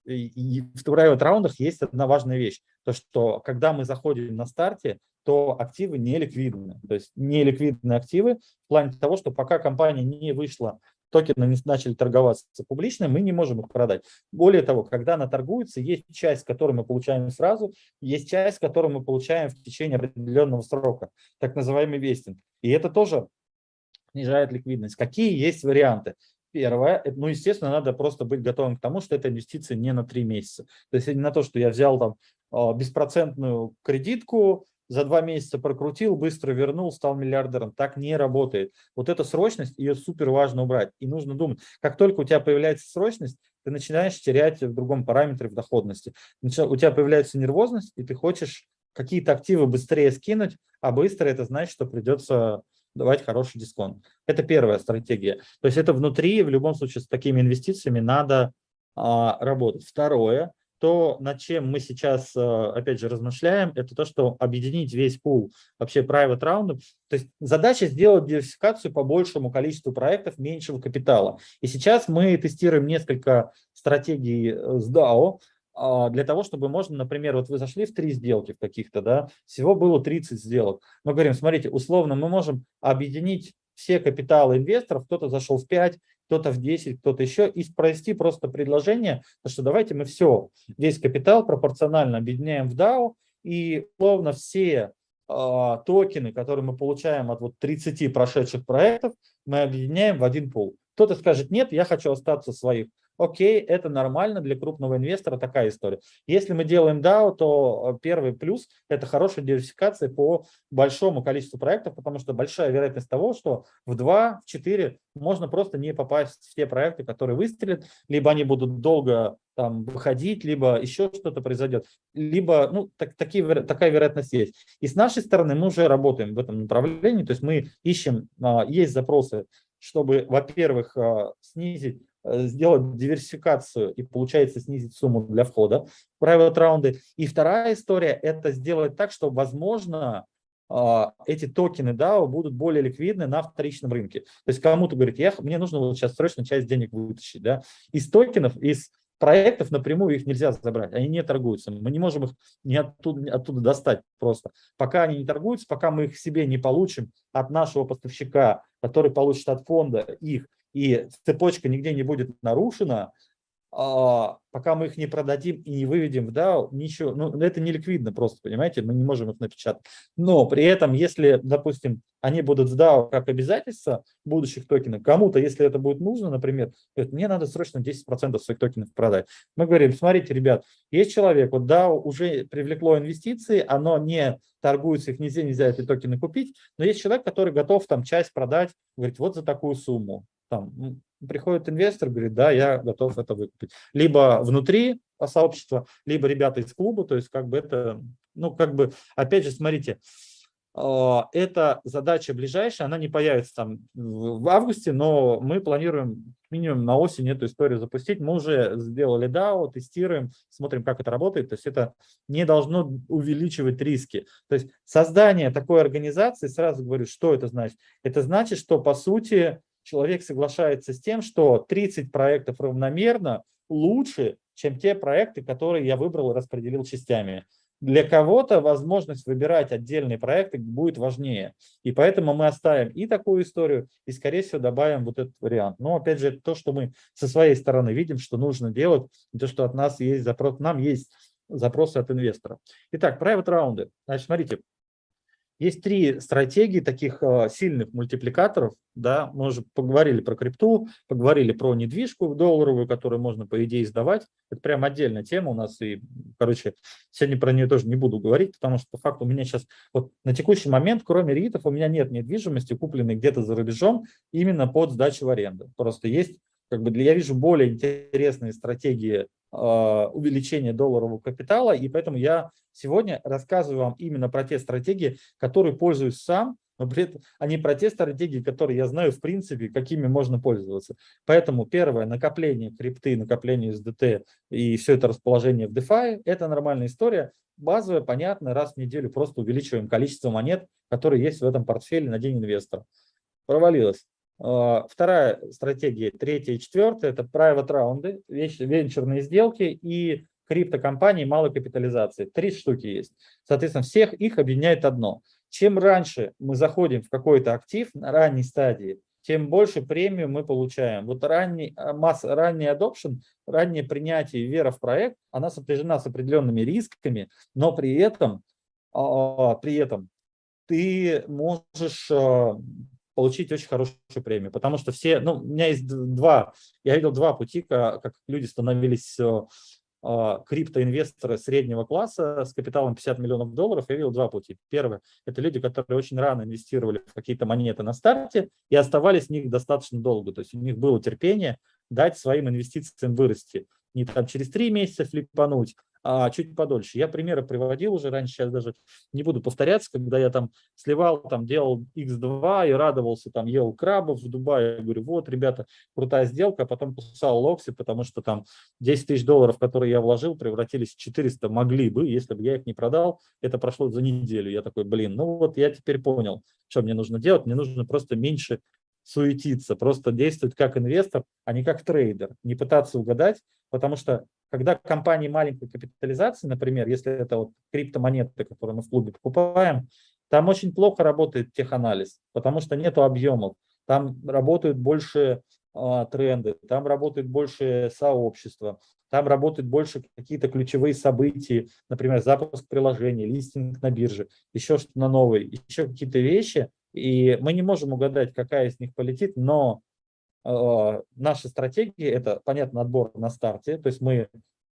и в private раундах есть одна важная вещь, то что когда мы заходим на старте, то активы не ликвидны. То есть не ликвидные активы в плане того, что пока компания не вышла, токены не начали торговаться публично, мы не можем их продать. Более того, когда она торгуется, есть часть, которую мы получаем сразу, есть часть, которую мы получаем в течение определенного срока, так называемый вестинг. И это тоже снижает ликвидность. Какие есть варианты? Первое, ну, естественно, надо просто быть готовым к тому, что это инвестиция не на три месяца. То есть не на то, что я взял там а, беспроцентную кредитку, за два месяца прокрутил, быстро вернул, стал миллиардером. Так не работает. Вот эта срочность, ее супер важно убрать. И нужно думать, как только у тебя появляется срочность, ты начинаешь терять в другом параметре в доходности. У тебя появляется нервозность, и ты хочешь какие-то активы быстрее скинуть, а быстро это значит, что придется давать хороший дисконт. Это первая стратегия. То есть это внутри, в любом случае, с такими инвестициями надо а, работать. Второе, то, над чем мы сейчас, а, опять же, размышляем, это то, что объединить весь пул вообще private раундов. То есть задача сделать диверсификацию по большему количеству проектов меньшего капитала. И сейчас мы тестируем несколько стратегий э, с DAO, для того, чтобы можно, например, вот вы зашли в три сделки в каких-то, да, всего было 30 сделок. Мы говорим, смотрите, условно мы можем объединить все капиталы инвесторов, кто-то зашел в 5, кто-то в 10, кто-то еще, и провести просто предложение, что давайте мы все, весь капитал пропорционально объединяем в DAO, и условно все э, токены, которые мы получаем от вот 30 прошедших проектов, мы объединяем в один пул. Кто-то скажет, нет, я хочу остаться своих окей, это нормально для крупного инвестора, такая история. Если мы делаем DAO, то э, первый плюс – это хорошая диверсификация по большому количеству проектов, потому что большая вероятность того, что в 2, в 4 можно просто не попасть в те проекты, которые выстрелят, либо они будут долго там выходить, либо еще что-то произойдет, либо ну, так, такие, такая вероятность есть. И с нашей стороны мы уже работаем в этом направлении, то есть мы ищем, а, есть запросы, чтобы, во-первых, а, снизить сделать диверсификацию и получается снизить сумму для входа в private раунды. И вторая история – это сделать так, что, возможно, а, эти токены DAO будут более ликвидны на вторичном рынке. То есть кому-то говорит, я, мне нужно вот сейчас срочно часть денег вытащить. Да? Из токенов, из проектов напрямую их нельзя забрать, они не торгуются. Мы не можем их не оттуда, оттуда достать просто. Пока они не торгуются, пока мы их себе не получим от нашего поставщика, который получит от фонда их, и цепочка нигде не будет нарушена, а, пока мы их не продадим и не выведем в DAO, ничего, ну, это не ликвидно просто, понимаете, мы не можем их напечатать. Но при этом, если, допустим, они будут в DAO как обязательство будущих токенов, кому-то, если это будет нужно, например, говорит, мне надо срочно 10% своих токенов продать. Мы говорим, смотрите, ребят, есть человек, вот DAO уже привлекло инвестиции, оно не торгуется, их нельзя, нельзя эти токены купить, но есть человек, который готов там часть продать, говорит, вот за такую сумму. Там, приходит инвестор, говорит, да, я готов это выкупить. Либо внутри сообщества, либо ребята из клуба, то есть как бы это, ну как бы, опять же, смотрите, а, эта задача ближайшая, она не появится там в августе, но мы планируем минимум на осень эту историю запустить. Мы уже сделали DAO, тестируем, смотрим, как это работает. То есть это не должно увеличивать риски. То есть создание такой организации, сразу говорю, что это значит? Это значит, что по сути человек соглашается с тем, что 30 проектов равномерно лучше, чем те проекты, которые я выбрал и распределил частями. Для кого-то возможность выбирать отдельные проекты будет важнее. И поэтому мы оставим и такую историю, и, скорее всего, добавим вот этот вариант. Но, опять же, то, что мы со своей стороны видим, что нужно делать, то, что от нас есть запрос, нам есть запросы от инвестора. Итак, private раунды. Значит, смотрите, есть три стратегии таких э, сильных мультипликаторов. Да? Мы уже поговорили про крипту, поговорили про недвижку долларовую, которую можно, по идее, сдавать. Это прям отдельная тема у нас. И, короче, сегодня про нее тоже не буду говорить, потому что, по факту, у меня сейчас вот на текущий момент, кроме РИТов, у меня нет недвижимости, купленной где-то за рубежом, именно под сдачу в аренду. Просто есть, как бы, я вижу более интересные стратегии увеличения долларового капитала, и поэтому я сегодня рассказываю вам именно про те стратегии, которые пользуюсь сам, но при этом, а не про те стратегии, которые я знаю в принципе, какими можно пользоваться. Поэтому первое, накопление крипты, накопление SDT и все это расположение в DeFi, это нормальная история, базовая, понятная, раз в неделю просто увеличиваем количество монет, которые есть в этом портфеле на день инвестора. Провалилось. А, вторая стратегия, третья и четвертая, это private раунды, венчурные сделки и криптокомпании малой капитализации. Три штуки есть. Соответственно, всех их объединяет одно. Чем раньше мы заходим в какой-то актив на ранней стадии, тем больше премию мы получаем. Вот ранний, а, масс, ранний adoption, раннее принятие вера в проект, она сопряжена с определенными рисками, но при этом, а, при этом ты можешь получить очень хорошую премию. Потому что все, ну, у меня есть два, я видел два пути, как, люди становились а, криптоинвесторы среднего класса с капиталом 50 миллионов долларов, я видел два пути. Первый – это люди, которые очень рано инвестировали в какие-то монеты на старте и оставались в них достаточно долго. То есть у них было терпение дать своим инвестициям вырасти. Не там через три месяца флипануть, а чуть подольше. Я примеры приводил уже раньше, сейчас даже не буду повторяться, когда я там сливал, там делал X2 и радовался, там ел крабов в Дубае. Я говорю, вот, ребята, крутая сделка, а потом кусал локси, потому что там 10 тысяч долларов, которые я вложил, превратились в 400, могли бы, если бы я их не продал. Это прошло за неделю. Я такой, блин, ну вот я теперь понял, что мне нужно делать. Мне нужно просто меньше суетиться, просто действовать как инвестор, а не как трейдер, не пытаться угадать, потому что когда компании маленькой капитализации, например, если это вот криптомонеты, которые мы в клубе покупаем, там очень плохо работает теханализ, потому что нет объемов. Там работают больше а, тренды, там работает больше сообщества, там работают больше какие-то ключевые события, например, запуск приложения, листинг на бирже, еще что-то на новый, еще какие-то вещи, и мы не можем угадать, какая из них полетит, но э, наша стратегия – это, понятно, отбор на старте, то есть мы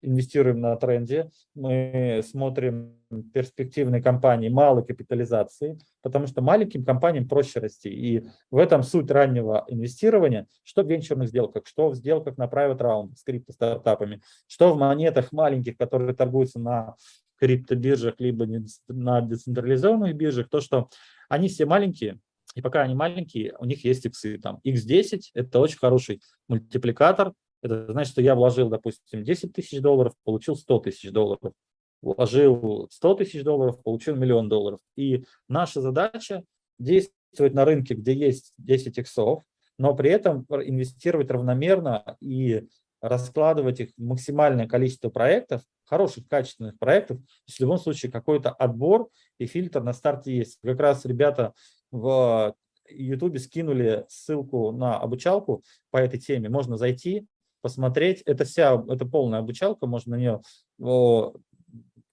инвестируем на тренде, мы смотрим перспективные компании малой капитализации, потому что маленьким компаниям проще расти. И в этом суть раннего инвестирования, что в венчурных сделках, что в сделках на private round с крипто-стартапами, что в монетах маленьких, которые торгуются на криптобиржах, либо на децентрализованных биржах, то, что они все маленькие, и пока они маленькие, у них есть иксы. Там x10 – это очень хороший мультипликатор. Это значит, что я вложил, допустим, 10 тысяч долларов, получил 100 тысяч долларов. Вложил 100 тысяч долларов, получил миллион долларов. И наша задача действовать на рынке, где есть 10 иксов, но при этом инвестировать равномерно и раскладывать их максимальное количество проектов, хороших, качественных проектов. в любом случае какой-то отбор и фильтр на старте есть. Как раз ребята в YouTube скинули ссылку на обучалку по этой теме. Можно зайти, посмотреть. Это вся, это полная обучалка, можно на нее...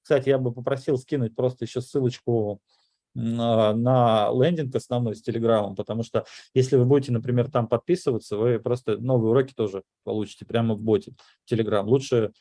Кстати, я бы попросил скинуть просто еще ссылочку на лендинг основной с Телеграмом, потому что если вы будете, например, там подписываться, вы просто новые уроки тоже получите прямо в боте Телеграм. Лучше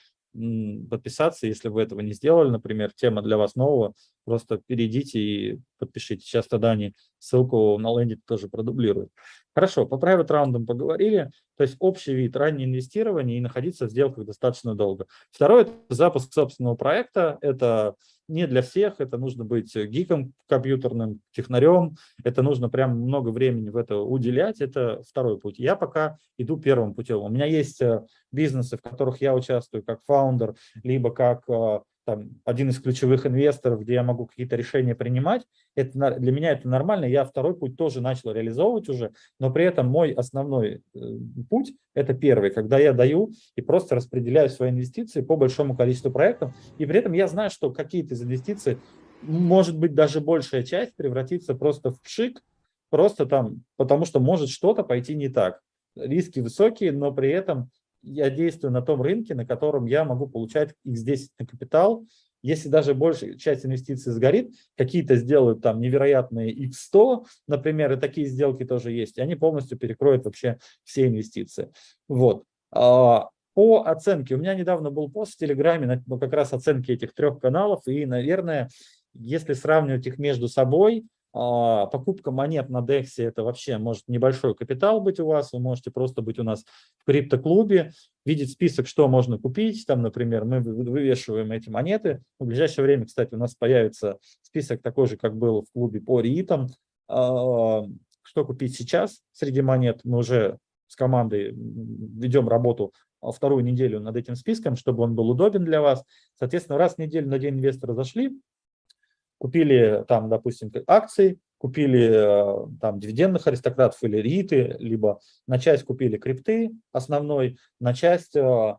подписаться, если вы этого не сделали, например, тема для вас нового, просто перейдите и подпишите. Сейчас тогда они ссылку на лендинг тоже продублируют. Хорошо, по private раундам поговорили, то есть общий вид раннее инвестирование и находиться в сделках достаточно долго. Второе – это запуск собственного проекта, это не для всех, это нужно быть гиком компьютерным, технарем, это нужно прям много времени в это уделять, это второй путь. Я пока иду первым путем. У меня есть э, бизнесы, в которых я участвую как фаундер, либо как э, там, один из ключевых инвесторов, где я могу какие-то решения принимать, это, для меня это нормально, я второй путь тоже начал реализовывать уже, но при этом мой основной э, путь – это первый, когда я даю и просто распределяю свои инвестиции по большому количеству проектов, и при этом я знаю, что какие-то из инвестиций, может быть, даже большая часть превратится просто в пшик, просто там, потому что может что-то пойти не так. Риски высокие, но при этом я действую на том рынке, на котором я могу получать x10 на капитал. Если даже большая часть инвестиций сгорит, какие-то сделают там невероятные x100, например, и такие сделки тоже есть, и они полностью перекроют вообще все инвестиции. Вот. А, по оценке, у меня недавно был пост в Телеграме, ну, как раз оценки этих трех каналов, и, наверное, если сравнивать их между собой, покупка монет на DEX это вообще может небольшой капитал быть у вас, вы можете просто быть у нас в криптоклубе, видеть список, что можно купить, там, например, мы вывешиваем эти монеты, в ближайшее время, кстати, у нас появится список такой же, как был в клубе по РИИТам, а, что купить сейчас среди монет, мы уже с командой ведем работу вторую неделю над этим списком, чтобы он был удобен для вас. Соответственно, раз в неделю на день инвестора зашли, купили там, допустим, акции, купили э, там дивидендных аристократов или риты, либо на часть купили крипты основной, на часть э,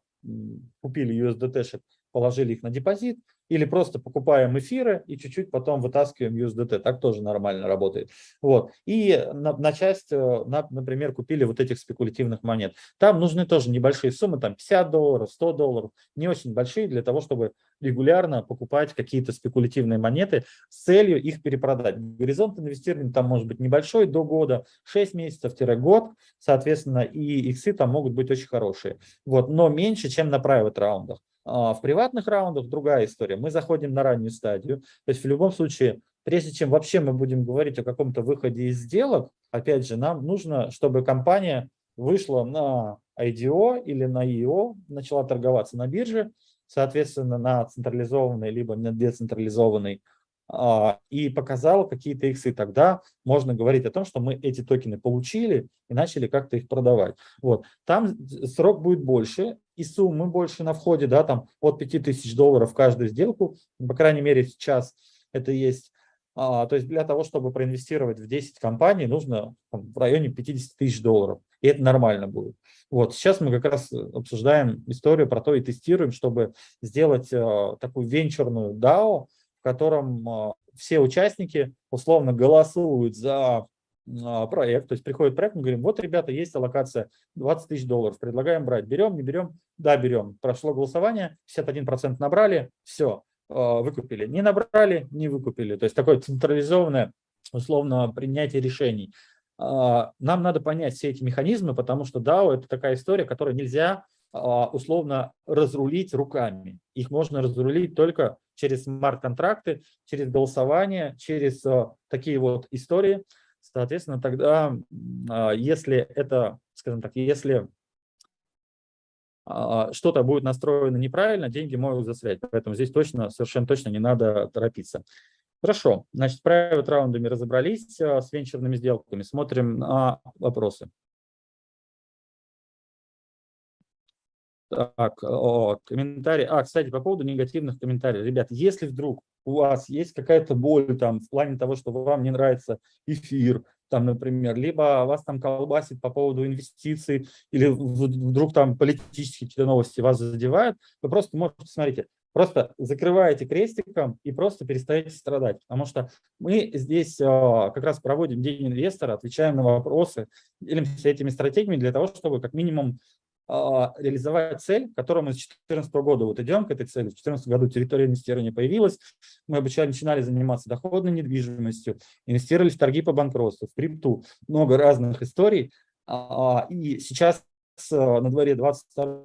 купили USDT, положили их на депозит, или просто покупаем эфиры и чуть-чуть потом вытаскиваем USDT. Так тоже нормально работает. Вот. И на, на часть, э, на, например, купили вот этих спекулятивных монет. Там нужны тоже небольшие суммы, там 50 долларов, 100 долларов, не очень большие для того, чтобы регулярно покупать какие-то спекулятивные монеты с целью их перепродать. Горизонт инвестирования там может быть небольшой, до года, 6 месяцев-год, соответственно, и иксы там могут быть очень хорошие. Вот, но меньше, чем на private раундах. А в приватных раундах другая история. Мы заходим на раннюю стадию. То есть в любом случае, прежде чем вообще мы будем говорить о каком-то выходе из сделок, опять же, нам нужно, чтобы компания вышла на IDO или на EO, начала торговаться на бирже, соответственно, на централизованной либо на децентрализованной а, и показала какие-то иксы, тогда можно говорить о том, что мы эти токены получили и начали как-то их продавать. Вот. Там срок будет больше, и суммы больше на входе, да, там от 5000 долларов каждую сделку, по крайней мере сейчас это есть. А, то есть для того, чтобы проинвестировать в 10 компаний, нужно там, в районе 50 тысяч долларов, и это нормально будет. Вот сейчас мы как раз обсуждаем историю про то и тестируем, чтобы сделать а, такую венчурную DAO, в котором а, все участники условно голосуют за проект, то есть приходит проект, мы говорим, вот, ребята, есть аллокация 20 тысяч долларов, предлагаем брать, берем, не берем, да, берем. Прошло голосование, 51% набрали, все, а, выкупили. Не набрали, не выкупили. То есть такое централизованное, условно, принятие решений. Нам надо понять все эти механизмы, потому что DAO – это такая история, которую нельзя условно разрулить руками. Их можно разрулить только через смарт-контракты, через голосование, через такие вот истории. Соответственно, тогда, а, если это, скажем так, если а, что-то будет настроено неправильно, деньги могут застрять. Поэтому здесь точно, совершенно точно не надо торопиться. Хорошо, значит, с private раундами разобрались, а, с венчурными сделками. Смотрим на вопросы. Так, о, комментарий. А, кстати, по поводу негативных комментариев. Ребят, если вдруг у вас есть какая-то боль там в плане того, что вам не нравится эфир, там, например, либо вас там колбасит по поводу инвестиций, или вдруг там политические какие-то новости вас задевают, вы просто можете, смотрите, просто закрываете крестиком и просто перестаете страдать. Потому что мы здесь а, как раз проводим День инвестора, отвечаем на вопросы, делимся этими стратегиями для того, чтобы как минимум реализовать цель, к мы с 2014 года вот идем к этой цели. В 2014 году территория инвестирования появилась, мы обучали, начинали заниматься доходной недвижимостью, инвестировали в торги по банкротству, в крипту, много разных историй. А, и сейчас на дворе 22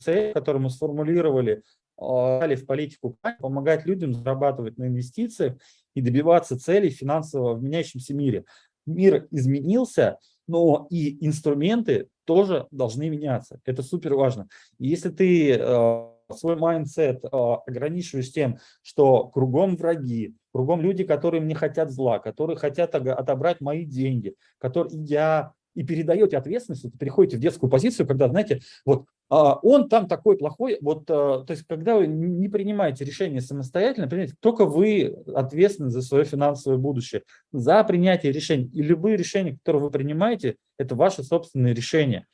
цель, которую мы сформулировали, дали в политику помогать людям зарабатывать на инвестициях и добиваться целей финансового в меняющемся мире. Мир изменился, но и инструменты тоже должны меняться. Это супер важно. Если ты э, свой mindset э, ограничиваешь тем, что кругом враги, кругом люди, которые мне хотят зла, которые хотят отобрать мои деньги, которые я и передаете ответственность, вы переходите в детскую позицию, когда, знаете, вот он там такой плохой, вот, а, то есть, когда вы не принимаете решение самостоятельно, понимаете, только вы ответственны за свое финансовое будущее, за принятие решений. И любые решения, которые вы принимаете, это ваши собственные решения.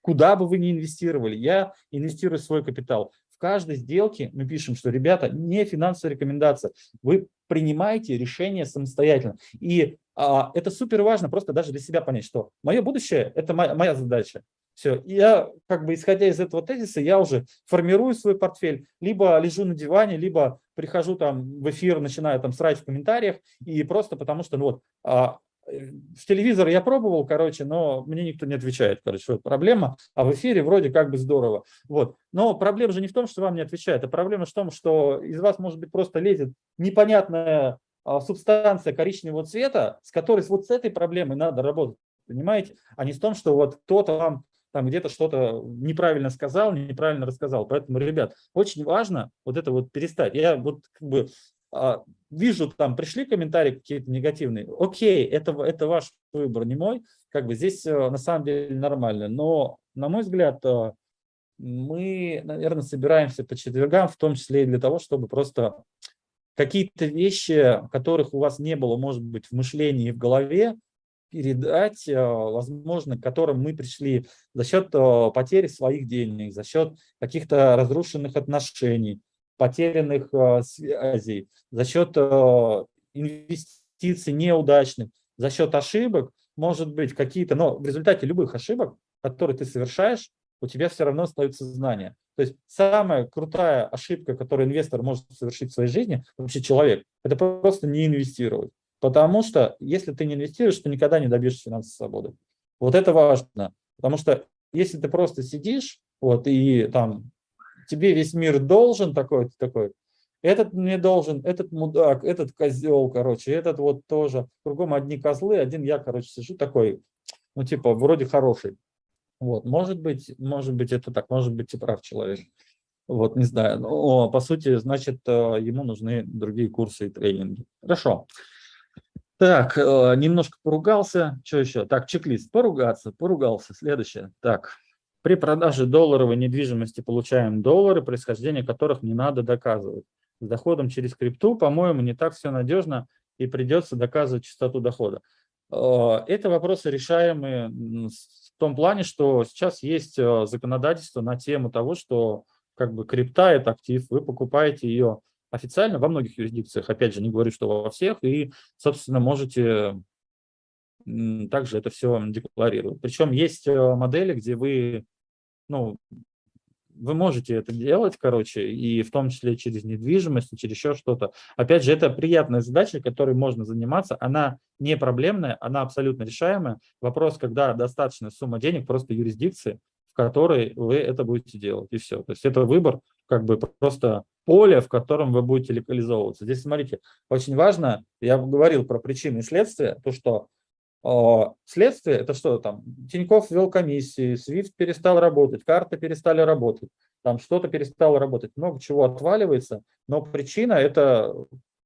Куда бы вы ни инвестировали, я инвестирую свой капитал. В каждой сделке мы пишем, что, ребята, не финансовая рекомендация, вы принимаете решение самостоятельно. И а, это супер важно просто даже для себя понять, что мое будущее – это моя, моя задача. Все, я как бы исходя из этого тезиса, я уже формирую свой портфель, либо лежу на диване, либо прихожу там в эфир, начинаю там срать в комментариях, и просто потому что, ну вот, а, в телевизор я пробовал, короче, но мне никто не отвечает, короче, вот проблема, а в эфире вроде как бы здорово, вот. Но проблема же не в том, что вам не отвечают, а проблема в том, что из вас, может быть, просто лезет непонятная а, субстанция коричневого цвета, с которой вот с этой проблемой надо работать, понимаете, а не в том, что вот кто-то вам там где-то что-то неправильно сказал, неправильно рассказал. Поэтому, ребят, очень важно вот это вот перестать. Я вот как бы а, вижу, там пришли комментарии какие-то негативные. Окей, это, это ваш выбор, не мой. Как бы здесь э, на самом деле нормально. Но, на мой взгляд, э, мы, наверное, собираемся по четвергам, в том числе и для того, чтобы просто какие-то вещи, которых у вас не было, может быть, в мышлении и в голове, передать, э, возможно, к которым мы пришли за счет э, потери своих денег, за счет каких-то разрушенных отношений, потерянных э, связей, за счет инвестиций неудачных, за счет ошибок, может быть, какие-то, но в результате любых ошибок, которые ты совершаешь, у тебя все равно остаются знания. То есть самая крутая ошибка, которую инвестор может совершить в своей жизни, вообще человек, это просто не инвестировать. Потому что если ты не инвестируешь, ты никогда не добьешься финансовой свободы. Вот это важно. Потому что если ты просто сидишь вот, и там тебе весь мир должен такой, такой, этот мне должен, этот мудак, этот козел, короче, этот вот тоже. Кругом одни козлы, один я, короче, сижу такой, ну, типа, вроде хороший. Вот, может быть, может быть, это так, может быть, и прав человек. Вот, не знаю. Но, по сути, значит, э, ему нужны другие курсы и тренинги. Хорошо. Так, э, немножко поругался. Что еще? Так, чек-лист. Поругаться, поругался. Следующее. Так, при продаже долларовой недвижимости получаем доллары, происхождение которых не надо доказывать. С доходом через крипту, по-моему, не так все надежно и придется доказывать частоту дохода. Э, это вопросы решаемые в том плане, что сейчас есть законодательство на тему того, что как бы крипта – это актив, вы покупаете ее официально во многих юрисдикциях, опять же, не говорю, что во всех, и, собственно, можете также это все декларировать. Причем есть э, модели, где вы, ну, вы можете это делать, короче, и в том числе через недвижимость, через еще что-то. Опять же, это приятная задача, которой можно заниматься. Она не проблемная, она абсолютно решаемая. Вопрос, когда достаточная сумма денег, просто юрисдикции, которой вы это будете делать, и все. То есть это выбор, как бы просто поле, в котором вы будете локализовываться. Здесь, смотрите, очень важно, я говорил про причины и следствия, то, что э, следствие, это что там, Тиньков ввел комиссии, SWIFT перестал работать, карты перестали работать, там что-то перестало работать, много чего отваливается, но причина – это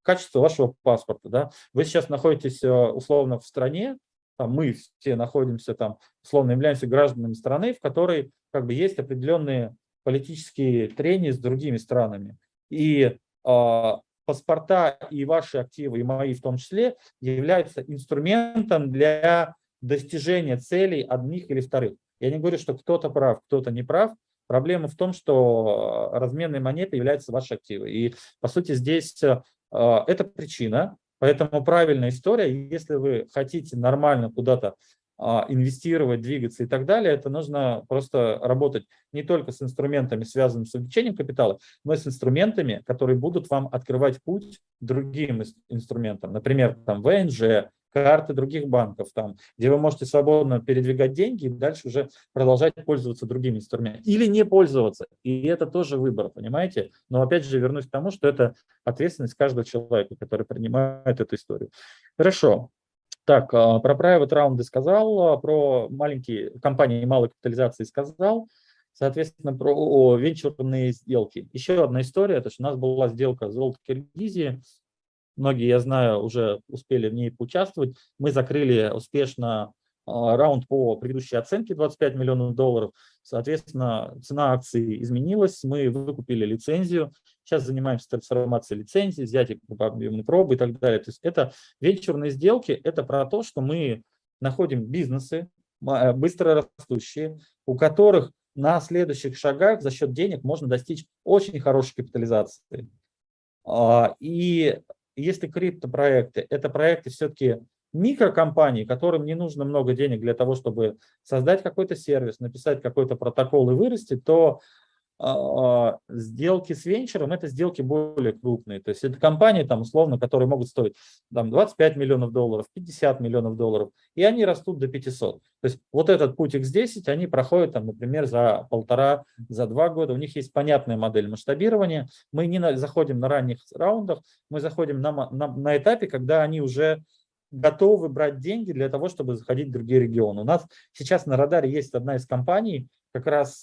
качество вашего паспорта. Да? Вы сейчас находитесь э, условно в стране, там, мы все находимся там, условно являемся гражданами страны, в которой как бы есть определенные политические трения с другими странами. И э, паспорта и ваши активы, и мои в том числе, являются инструментом для достижения целей одних или вторых. Я не говорю, что кто-то прав, кто-то не прав. Проблема в том, что разменной монетой являются ваши активы. И, по сути, здесь э, это причина, Поэтому правильная история, если вы хотите нормально куда-то а, инвестировать, двигаться и так далее, это нужно просто работать не только с инструментами, связанными с увеличением капитала, но и с инструментами, которые будут вам открывать путь другим инструментам. Например, там ВНЖ, карты других банков, там, где вы можете свободно передвигать деньги и дальше уже продолжать пользоваться другими инструментами. Или не пользоваться. И это тоже выбор, понимаете? Но опять же вернусь к тому, что это ответственность каждого человека, который принимает эту историю. Хорошо. Так, а, про private раунды сказал, а, про маленькие компании малой капитализации сказал, соответственно, про венчурные сделки. Еще одна история, то что у нас была сделка золото Киргизии, многие, я знаю, уже успели в ней поучаствовать. Мы закрыли успешно раунд по предыдущей оценке 25 миллионов долларов. Соответственно, цена акции изменилась, мы выкупили лицензию. Сейчас занимаемся трансформацией лицензии, взятием объемной пробы и так далее. То есть это венчурные сделки, это про то, что мы находим бизнесы, э, быстро растущие, у которых на следующих шагах за счет денег можно достичь очень хорошей капитализации. А, и если криптопроекты, это проекты все-таки микрокомпании, которым не нужно много денег для того, чтобы создать какой-то сервис, написать какой-то протокол и вырасти, то а, сделки с венчуром – это сделки более крупные. То есть это компании, там, условно, которые могут стоить там, 25 миллионов долларов, 50 миллионов долларов, и они растут до 500. То есть вот этот путь X10 они проходят, там, например, за полтора, за два года. У них есть понятная модель масштабирования. Мы не заходим на ранних раундах, мы заходим на, на, на этапе, когда они уже готовы брать деньги для того, чтобы заходить в другие регионы. У нас сейчас на радаре есть одна из компаний, как раз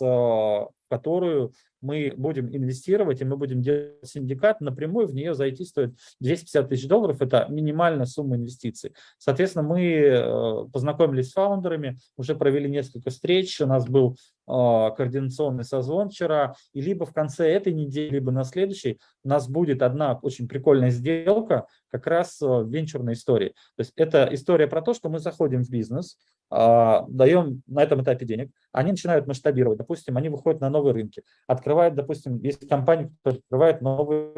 которую мы будем инвестировать, и мы будем делать синдикат, напрямую в нее зайти стоит 250 тысяч долларов, это минимальная сумма инвестиций. Соответственно, мы э, познакомились с фаундерами, уже провели несколько встреч, у нас был а, координационный созвон вчера, и либо в конце этой недели, либо на следующей у нас будет одна очень прикольная сделка, как раз в венчурной истории. То есть это история про то, что мы заходим в бизнес, а, даем на этом этапе денег, они начинают масштабировать, допустим, они выходят на новые рынки, открывают, допустим, есть компании, которые открывают новый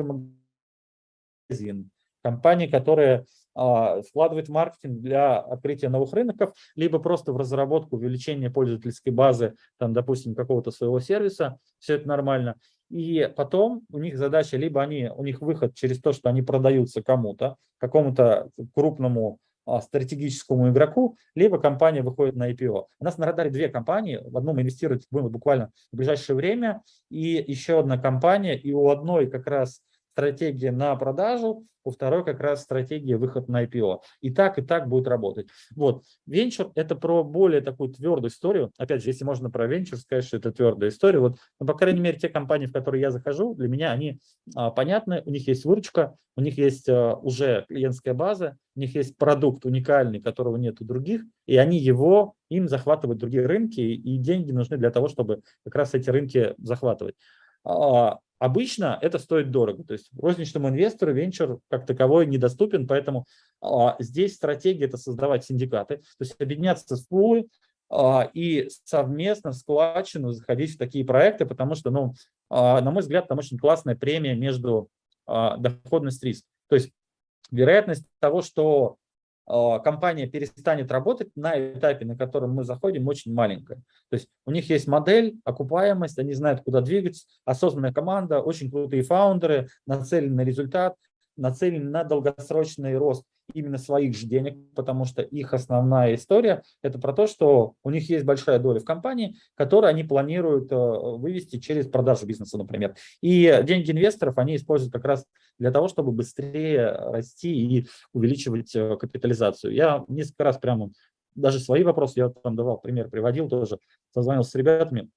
магазин, компании, которые вкладывают в маркетинг для открытия новых рынков, либо просто в разработку, увеличение пользовательской базы, там, допустим, какого-то своего сервиса, все это нормально. И потом у них задача, либо они, у них выход через то, что они продаются кому-то, какому-то крупному стратегическому игроку, либо компания выходит на IPO. У нас на радаре две компании, в одном инвестировать будем буквально в ближайшее время, и еще одна компания, и у одной как раз стратегия на продажу, у второй как раз стратегия выход на IPO. И так, и так будет работать. Вот. Венчур – это про более такую твердую историю. Опять же, если можно про венчур сказать, что это твердая история. Вот, ну, по крайней мере, те компании, в которые я захожу, для меня они а, понятны, у них есть выручка, у них есть а, уже клиентская база, у них есть продукт уникальный, которого нет у других, и они его, им захватывают другие рынки, и деньги нужны для того, чтобы как раз эти рынки захватывать. А, Обычно это стоит дорого, то есть розничному инвестору венчур как таковой недоступен, поэтому а, здесь стратегия – это создавать синдикаты, то есть объединяться с пулы а, и совместно в складчину заходить в такие проекты, потому что, ну, на мой взгляд, там очень классная премия между а, доходность риск. То есть вероятность того, что компания перестанет работать на этапе, на котором мы заходим, очень маленькая. То есть у них есть модель, окупаемость, они знают, куда двигаться, осознанная команда, очень крутые фаундеры, нацелены на результат, нацелены на долгосрочный рост именно своих же денег, потому что их основная история – это про то, что у них есть большая доля в компании, которую они планируют э, вывести через продажу бизнеса, например. И деньги инвесторов они используют как раз для того, чтобы быстрее расти и увеличивать э, капитализацию. Я несколько раз прямо, даже свои вопросы, я там давал пример, приводил тоже, созвонился с ребятами,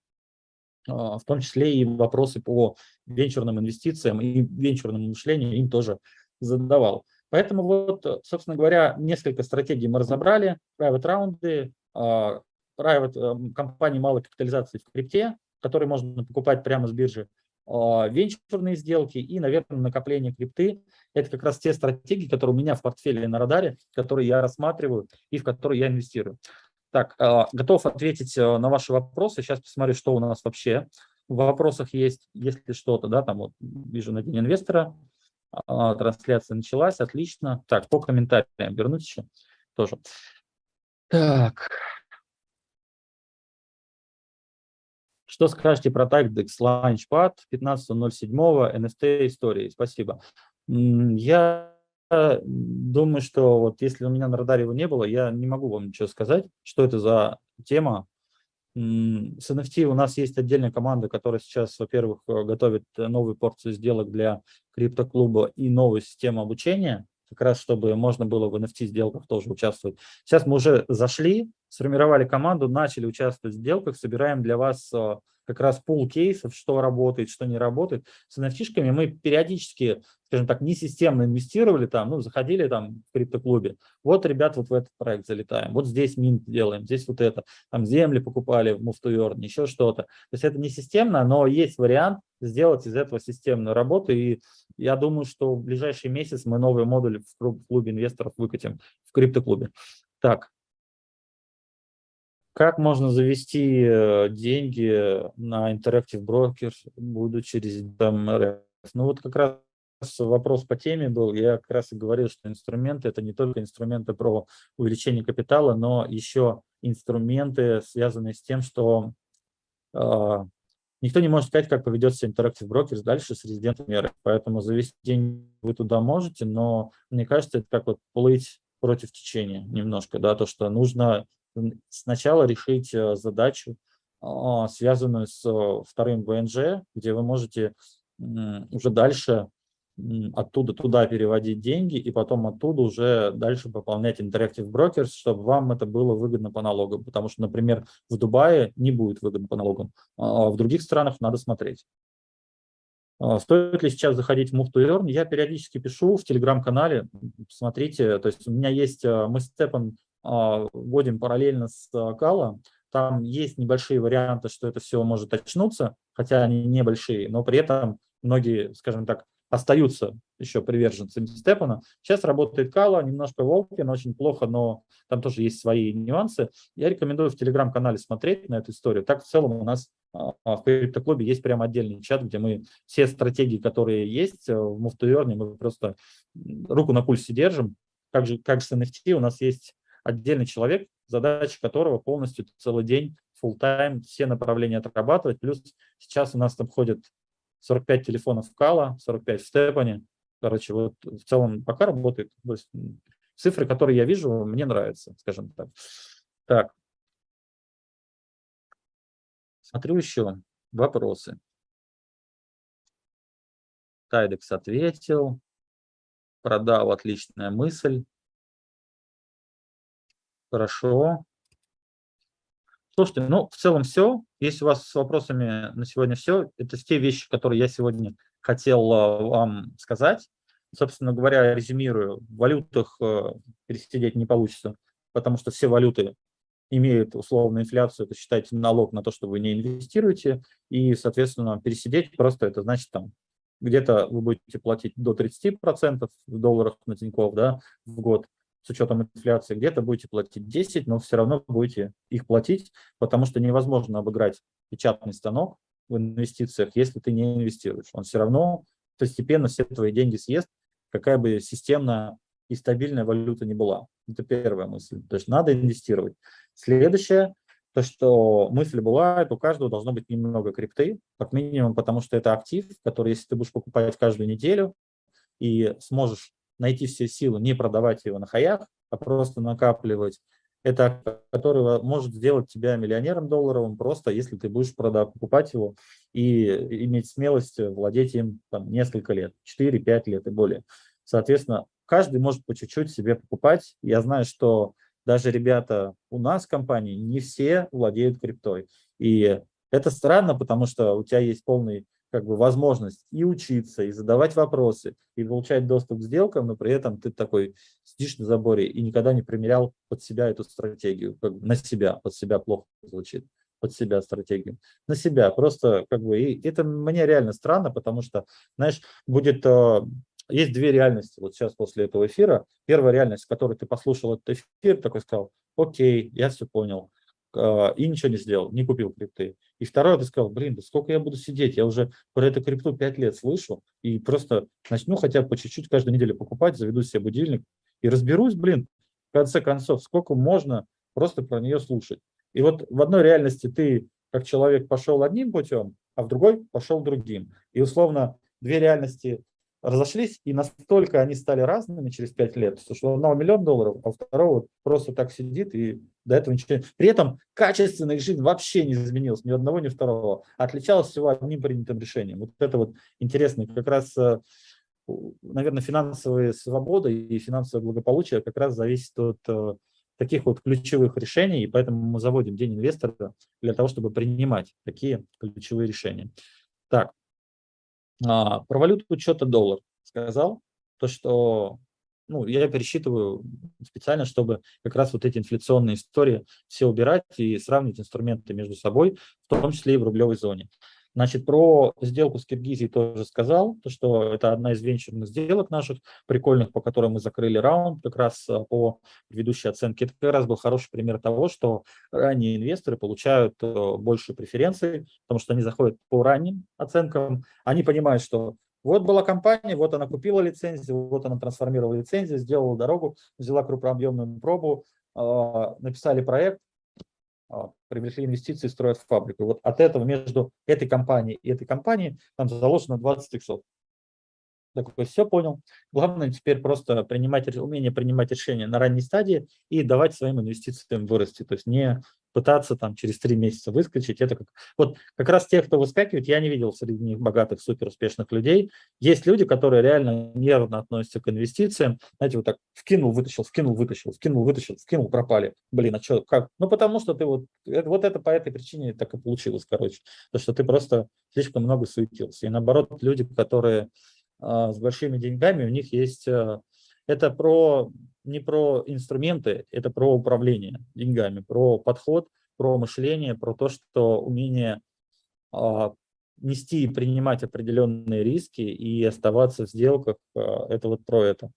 э, в том числе и вопросы по венчурным инвестициям и венчурному мышлению им тоже задавал. Поэтому вот, собственно говоря, несколько стратегий мы разобрали. Private раунды, а, private эм, компании малой капитализации в крипте, которые можно покупать прямо с биржи, а, венчурные сделки и, наверное, накопление крипты. Это как раз те стратегии, которые у меня в портфеле на радаре, которые я рассматриваю и в которые я инвестирую. Так, а, готов ответить э, на ваши вопросы. Сейчас посмотрю, что у нас вообще в вопросах есть, если что-то, да, там вот вижу на день инвестора, трансляция началась, отлично. Так, по комментариям вернусь еще тоже. Так. Что скажете про TagDex Launchpad 15.07 NFT истории? Спасибо. Я думаю, что вот если у меня на радаре его не было, я не могу вам ничего сказать, что это за тема, с NFT у нас есть отдельная команда, которая сейчас, во-первых, э, готовит э, новую порцию сделок для криптоклуба и новую систему обучения, как раз чтобы можно было в NFT сделках тоже участвовать. Сейчас мы уже зашли, сформировали команду, начали участвовать в сделках, собираем для вас э, как раз пул кейсов, что работает, что не работает. С nft мы периодически, скажем так, не системно инвестировали там, ну, заходили там в криптоклубе. Вот, ребят, вот в этот проект залетаем, вот здесь минт делаем, здесь вот это, там земли покупали в Move еще что-то. То есть это не системно, но есть вариант сделать из этого системную работу, и я думаю, что в ближайший месяц мы новый модуль в клубе инвесторов выкатим в криптоклубе. Так, как можно завести э, деньги на Interactive Broker, будучи резидентом РФ? Ну вот как раз вопрос по теме был, я как раз и говорил, что инструменты – это не только инструменты про увеличение капитала, но еще инструменты, связанные с тем, что э, никто не может сказать, как поведет себя Interactive Brokers дальше с резидентами РФ. Поэтому завести деньги вы туда можете, но мне кажется, это как вот плыть против течения немножко, да, то, что нужно сначала решить э, задачу, а, связанную с э, вторым ВНЖ, где вы можете уже дальше оттуда туда переводить деньги и потом оттуда уже дальше пополнять Interactive Brokers, чтобы вам это было выгодно по налогам. Потому что, например, в Дубае не будет выгодно по налогам, а в других странах надо смотреть. А, стоит ли сейчас заходить в Move to Earn? Я периодически пишу в телеграм-канале, смотрите, то есть у меня есть, э, мы с Степом а, вводим параллельно с Кала. Там есть небольшие варианты, что это все может очнуться, хотя они небольшие, но при этом многие, скажем так, остаются еще приверженцами Степана. Сейчас работает Кала, немножко Волкин, очень плохо, но там тоже есть свои нюансы. Я рекомендую в телеграм-канале смотреть на эту историю. Так в целом у нас а, в криптоклубе есть прям отдельный чат, где мы все стратегии, которые есть э, в Move мы просто руку на пульсе держим. Как же, как с NFT у нас есть отдельный человек, задача которого полностью целый день, full time все направления отрабатывать. Плюс сейчас у нас там ходит 45 телефонов Кала, 45 в Степане. Короче, вот в целом пока работает. То есть цифры, которые я вижу, мне нравятся, скажем так. Так. Смотрю еще вопросы. Тайдекс ответил. Продал, отличная мысль. Хорошо. Слушайте, ну, в целом все. Если у вас с вопросами на сегодня все, это те вещи, которые я сегодня хотел а, вам сказать. Собственно говоря, резюмирую, в валютах э, пересидеть не получится, потому что все валюты имеют условную инфляцию, это считайте налог на то, что вы не инвестируете, и, соответственно, пересидеть просто это значит там где-то вы будете платить до 30% в долларах на Тинькофф да, в год, с учетом инфляции, где-то будете платить 10, но все равно будете их платить, потому что невозможно обыграть печатный станок в инвестициях, если ты не инвестируешь. Он все равно постепенно все твои деньги съест, какая бы системная и стабильная валюта не была. Это первая мысль. То есть надо инвестировать. Следующее, то, что мысль была, у каждого должно быть немного крипты, как минимум, потому что это актив, который, если ты будешь покупать каждую неделю и сможешь найти все силы, не продавать его на хаях, а просто накапливать. Это который может сделать тебя миллионером долларовым просто, если ты будешь продав, покупать его и иметь смелость владеть им там, несколько лет, 4-5 лет и более. Соответственно, каждый может по чуть-чуть себе покупать. Я знаю, что даже ребята у нас в компании не все владеют криптой. И это странно, потому что у тебя есть полный как бы возможность и учиться, и задавать вопросы, и получать доступ к сделкам, но при этом ты такой сидишь на заборе и никогда не примерял под себя эту стратегию, как бы на себя, под себя плохо звучит, под себя стратегию, на себя, просто как бы, и это мне реально странно, потому что, знаешь, будет, э, есть две реальности, вот сейчас после этого эфира, первая реальность, в которой ты послушал этот эфир, такой сказал, окей, я все понял, и ничего не сделал, не купил крипты. И второе, ты сказал, блин, да сколько я буду сидеть, я уже про эту крипту 5 лет слышу, и просто начну хотя бы по чуть-чуть каждую неделю покупать, заведу себе будильник и разберусь, блин, в конце концов, сколько можно просто про нее слушать. И вот в одной реальности ты, как человек, пошел одним путем, а в другой пошел другим. И условно две реальности разошлись, и настолько они стали разными через 5 лет, что одного миллион долларов, а второго просто так сидит и до этого ничего. При этом качественная жизнь вообще не изменилась, ни одного, ни второго. Отличалась всего одним принятым решением. Вот это вот интересно. Как раз, э, наверное, финансовая свобода и финансовое благополучие как раз зависит от э, таких вот ключевых решений, и поэтому мы заводим День инвестора для того, чтобы принимать такие ключевые решения. Так, а, про валюту учета доллар сказал, то, что ну, я пересчитываю специально, чтобы как раз вот эти инфляционные истории все убирать и сравнить инструменты между собой, в том числе и в рублевой зоне. Значит, про сделку с Киргизией тоже сказал, то, что это одна из венчурных сделок наших, прикольных, по которым мы закрыли раунд как раз а, по ведущей оценке. Это как раз был хороший пример того, что ранние инвесторы получают э, больше преференций, потому что они заходят по ранним оценкам, они понимают, что вот была компания, вот она купила лицензию, вот она трансформировала лицензию, сделала дорогу, взяла крупнообъемную пробу, а, написали проект, привлекли инвестиции, строят фабрику. Вот от этого между этой компанией и этой компанией там заложено 20 иксов. Такой, все понял. Главное теперь просто принимать, умение принимать решения на ранней стадии и давать своим инвестициям вырасти. То есть не пытаться там через три месяца выскочить. Это как, вот как раз те, кто выскакивает, я не видел среди них богатых, супер успешных людей. Есть люди, которые реально нервно относятся к инвестициям. Знаете, вот так вкинул, вытащил, вкинул, вытащил, вкинул, вытащил, вкинул, пропали. Блин, а что, как? Ну, потому что ты вот, вот это по этой причине так и получилось, короче. То, что ты просто слишком много суетился. И наоборот, люди, которые а, с большими деньгами, у них есть... А, это про, не про инструменты, это про управление деньгами, про подход, про мышление, про то, что умение а, нести и принимать определенные риски и оставаться в сделках, это вот про это.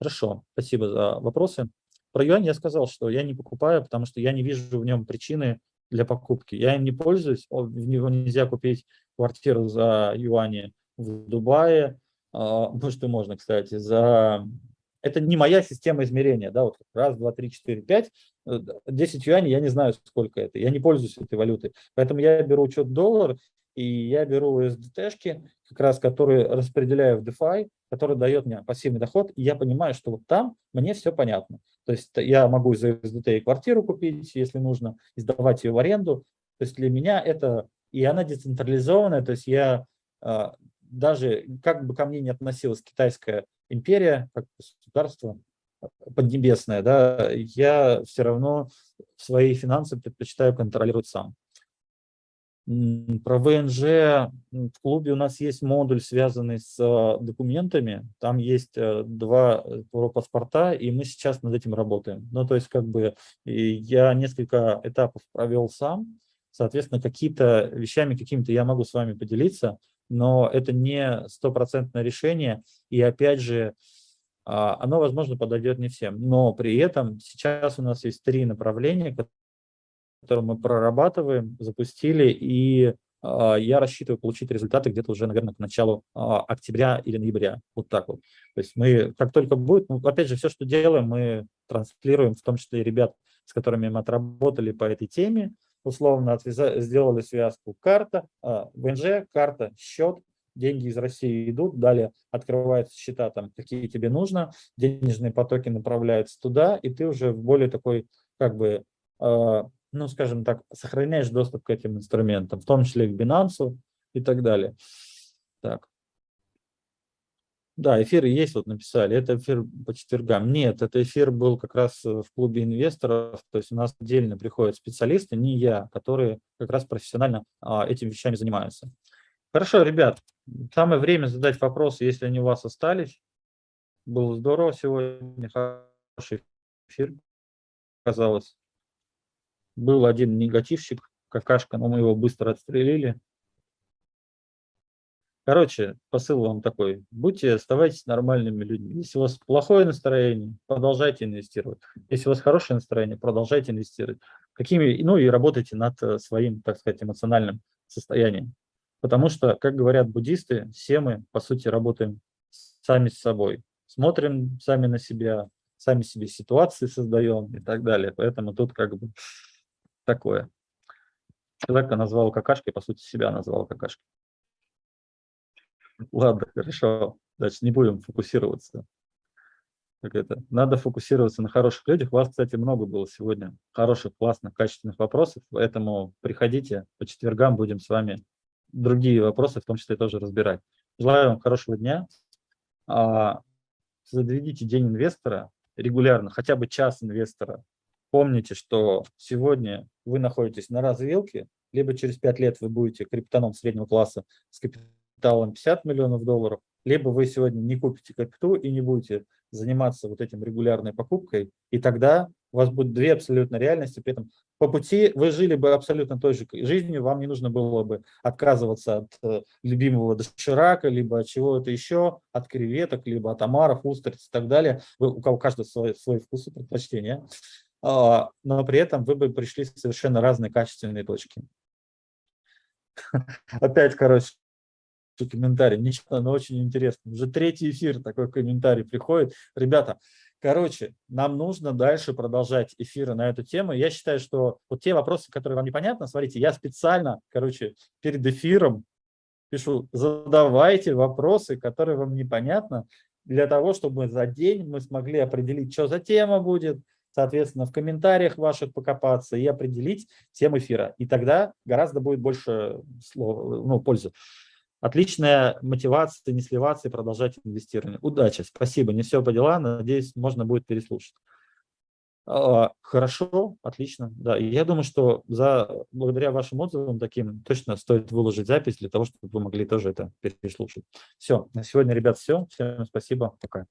Хорошо, спасибо за вопросы. Про юань я сказал, что я не покупаю, потому что я не вижу в нем причины для покупки. Я им не пользуюсь, в него нельзя купить квартиру за юани в Дубае, а, [LAUGHS] может и можно, кстати, за... Это не моя система измерения, да, вот раз, два, три, четыре, пять, 10 юаней, я не знаю, сколько это, я не пользуюсь этой валютой, поэтому я беру учет доллар, и я беру USDT-шки, как раз которые распределяю в DeFi, который дает мне пассивный доход, и я понимаю, что вот там мне все понятно. То есть я могу из СДТ квартиру купить, если нужно, и сдавать ее в аренду. То есть для меня это, и она децентрализованная, то есть я а, даже, как бы ко мне не относилась китайская империя, как государство, поднебесное, да, я все равно свои финансы предпочитаю контролировать сам. Про ВНЖ в клубе у нас есть модуль, связанный с а, документами. Там есть э, два э, паспорта, и мы сейчас над этим работаем. Ну, то есть, как бы, я несколько этапов провел сам. Соответственно, какие-то вещами, какими-то я могу с вами поделиться, но это не стопроцентное решение. И опять же, а, оно, возможно, подойдет не всем. Но при этом сейчас у нас есть три направления, которые мы прорабатываем, запустили, и а, я рассчитываю получить результаты где-то уже, наверное, к началу а, октября или ноября. Вот так вот. То есть мы, как только будет, ну, опять же, все, что делаем, мы транслируем, в том числе и ребят, с которыми мы отработали по этой теме, условно отвязали, сделали связку карта, ВНЖ, карта, счет, деньги из России идут, далее открываются счета, там, какие тебе нужно, денежные потоки направляются туда, и ты уже в более такой, как бы, э, ну, скажем так, сохраняешь доступ к этим инструментам, в том числе к Binance и так далее. Так. Да, эфиры есть, вот написали, это эфир по четвергам. Нет, это эфир был как раз в клубе инвесторов, то есть у нас отдельно приходят специалисты, не я, которые как раз профессионально а, этими вещами занимаются. Хорошо, ребят, самое время задать вопросы, если они у вас остались. Было здорово сегодня, хороший эфир, казалось. Был один негативщик, какашка, но мы его быстро отстрелили. Короче, посыл вам такой. Будьте, оставайтесь нормальными людьми. Если у вас плохое настроение, продолжайте инвестировать. Если у вас хорошее настроение, продолжайте инвестировать. Какими, ну и работайте над э, своим, так сказать, эмоциональным состоянием. Потому что, как говорят буддисты, все мы, по сути, работаем сами с собой. Смотрим сами на себя, сами себе ситуации создаем и так далее. Поэтому тут как бы такое. Человека назвал какашкой, по сути, себя назвал какашкой. [LAUGHS] Ладно, хорошо. Дальше не будем фокусироваться. Как это? Надо фокусироваться на хороших людях. У вас, кстати, много было сегодня хороших, классных, качественных вопросов. Поэтому приходите, по четвергам будем с вами другие вопросы, в том числе тоже разбирать. Желаю вам хорошего дня. А, Заведите день инвестора регулярно, хотя бы час инвестора. Помните, что сегодня вы находитесь на развилке, либо через 5 лет вы будете криптоном среднего класса с капиталом 50 миллионов долларов, либо вы сегодня не купите капиту и не будете заниматься вот этим регулярной покупкой, и тогда у вас будет две абсолютно реальности, при этом по пути вы жили бы абсолютно той же жизнью, вам не нужно было бы отказываться от э, любимого доширака, либо от чего-то еще, от креветок, либо от омаров, устриц и так далее. Вы, у кого каждый свой, свой вкус и предпочтения. А, но при этом вы бы пришли в совершенно разные качественные точки. [LAUGHS] Опять, короче, комментарий. Ничего, но очень интересно. Уже третий эфир такой комментарий приходит. Ребята, короче, нам нужно дальше продолжать эфиры на эту тему. Я считаю, что вот те вопросы, которые вам непонятны, смотрите, я специально, короче, перед эфиром пишу, задавайте вопросы, которые вам непонятны, для того, чтобы за день мы смогли определить, что за тема будет, соответственно, в комментариях ваших покопаться и определить тему эфира. И тогда гораздо будет больше слов, ну, пользы. Отличная мотивация, не сливаться и продолжать инвестирование. Удачи, спасибо, не все по делам, надеюсь, можно будет переслушать. А, хорошо, отлично. Да, я думаю, что за, благодаря вашим отзывам таким точно стоит выложить запись для того, чтобы вы могли тоже это переслушать. Все, на сегодня, ребят, все. Всем спасибо. Пока.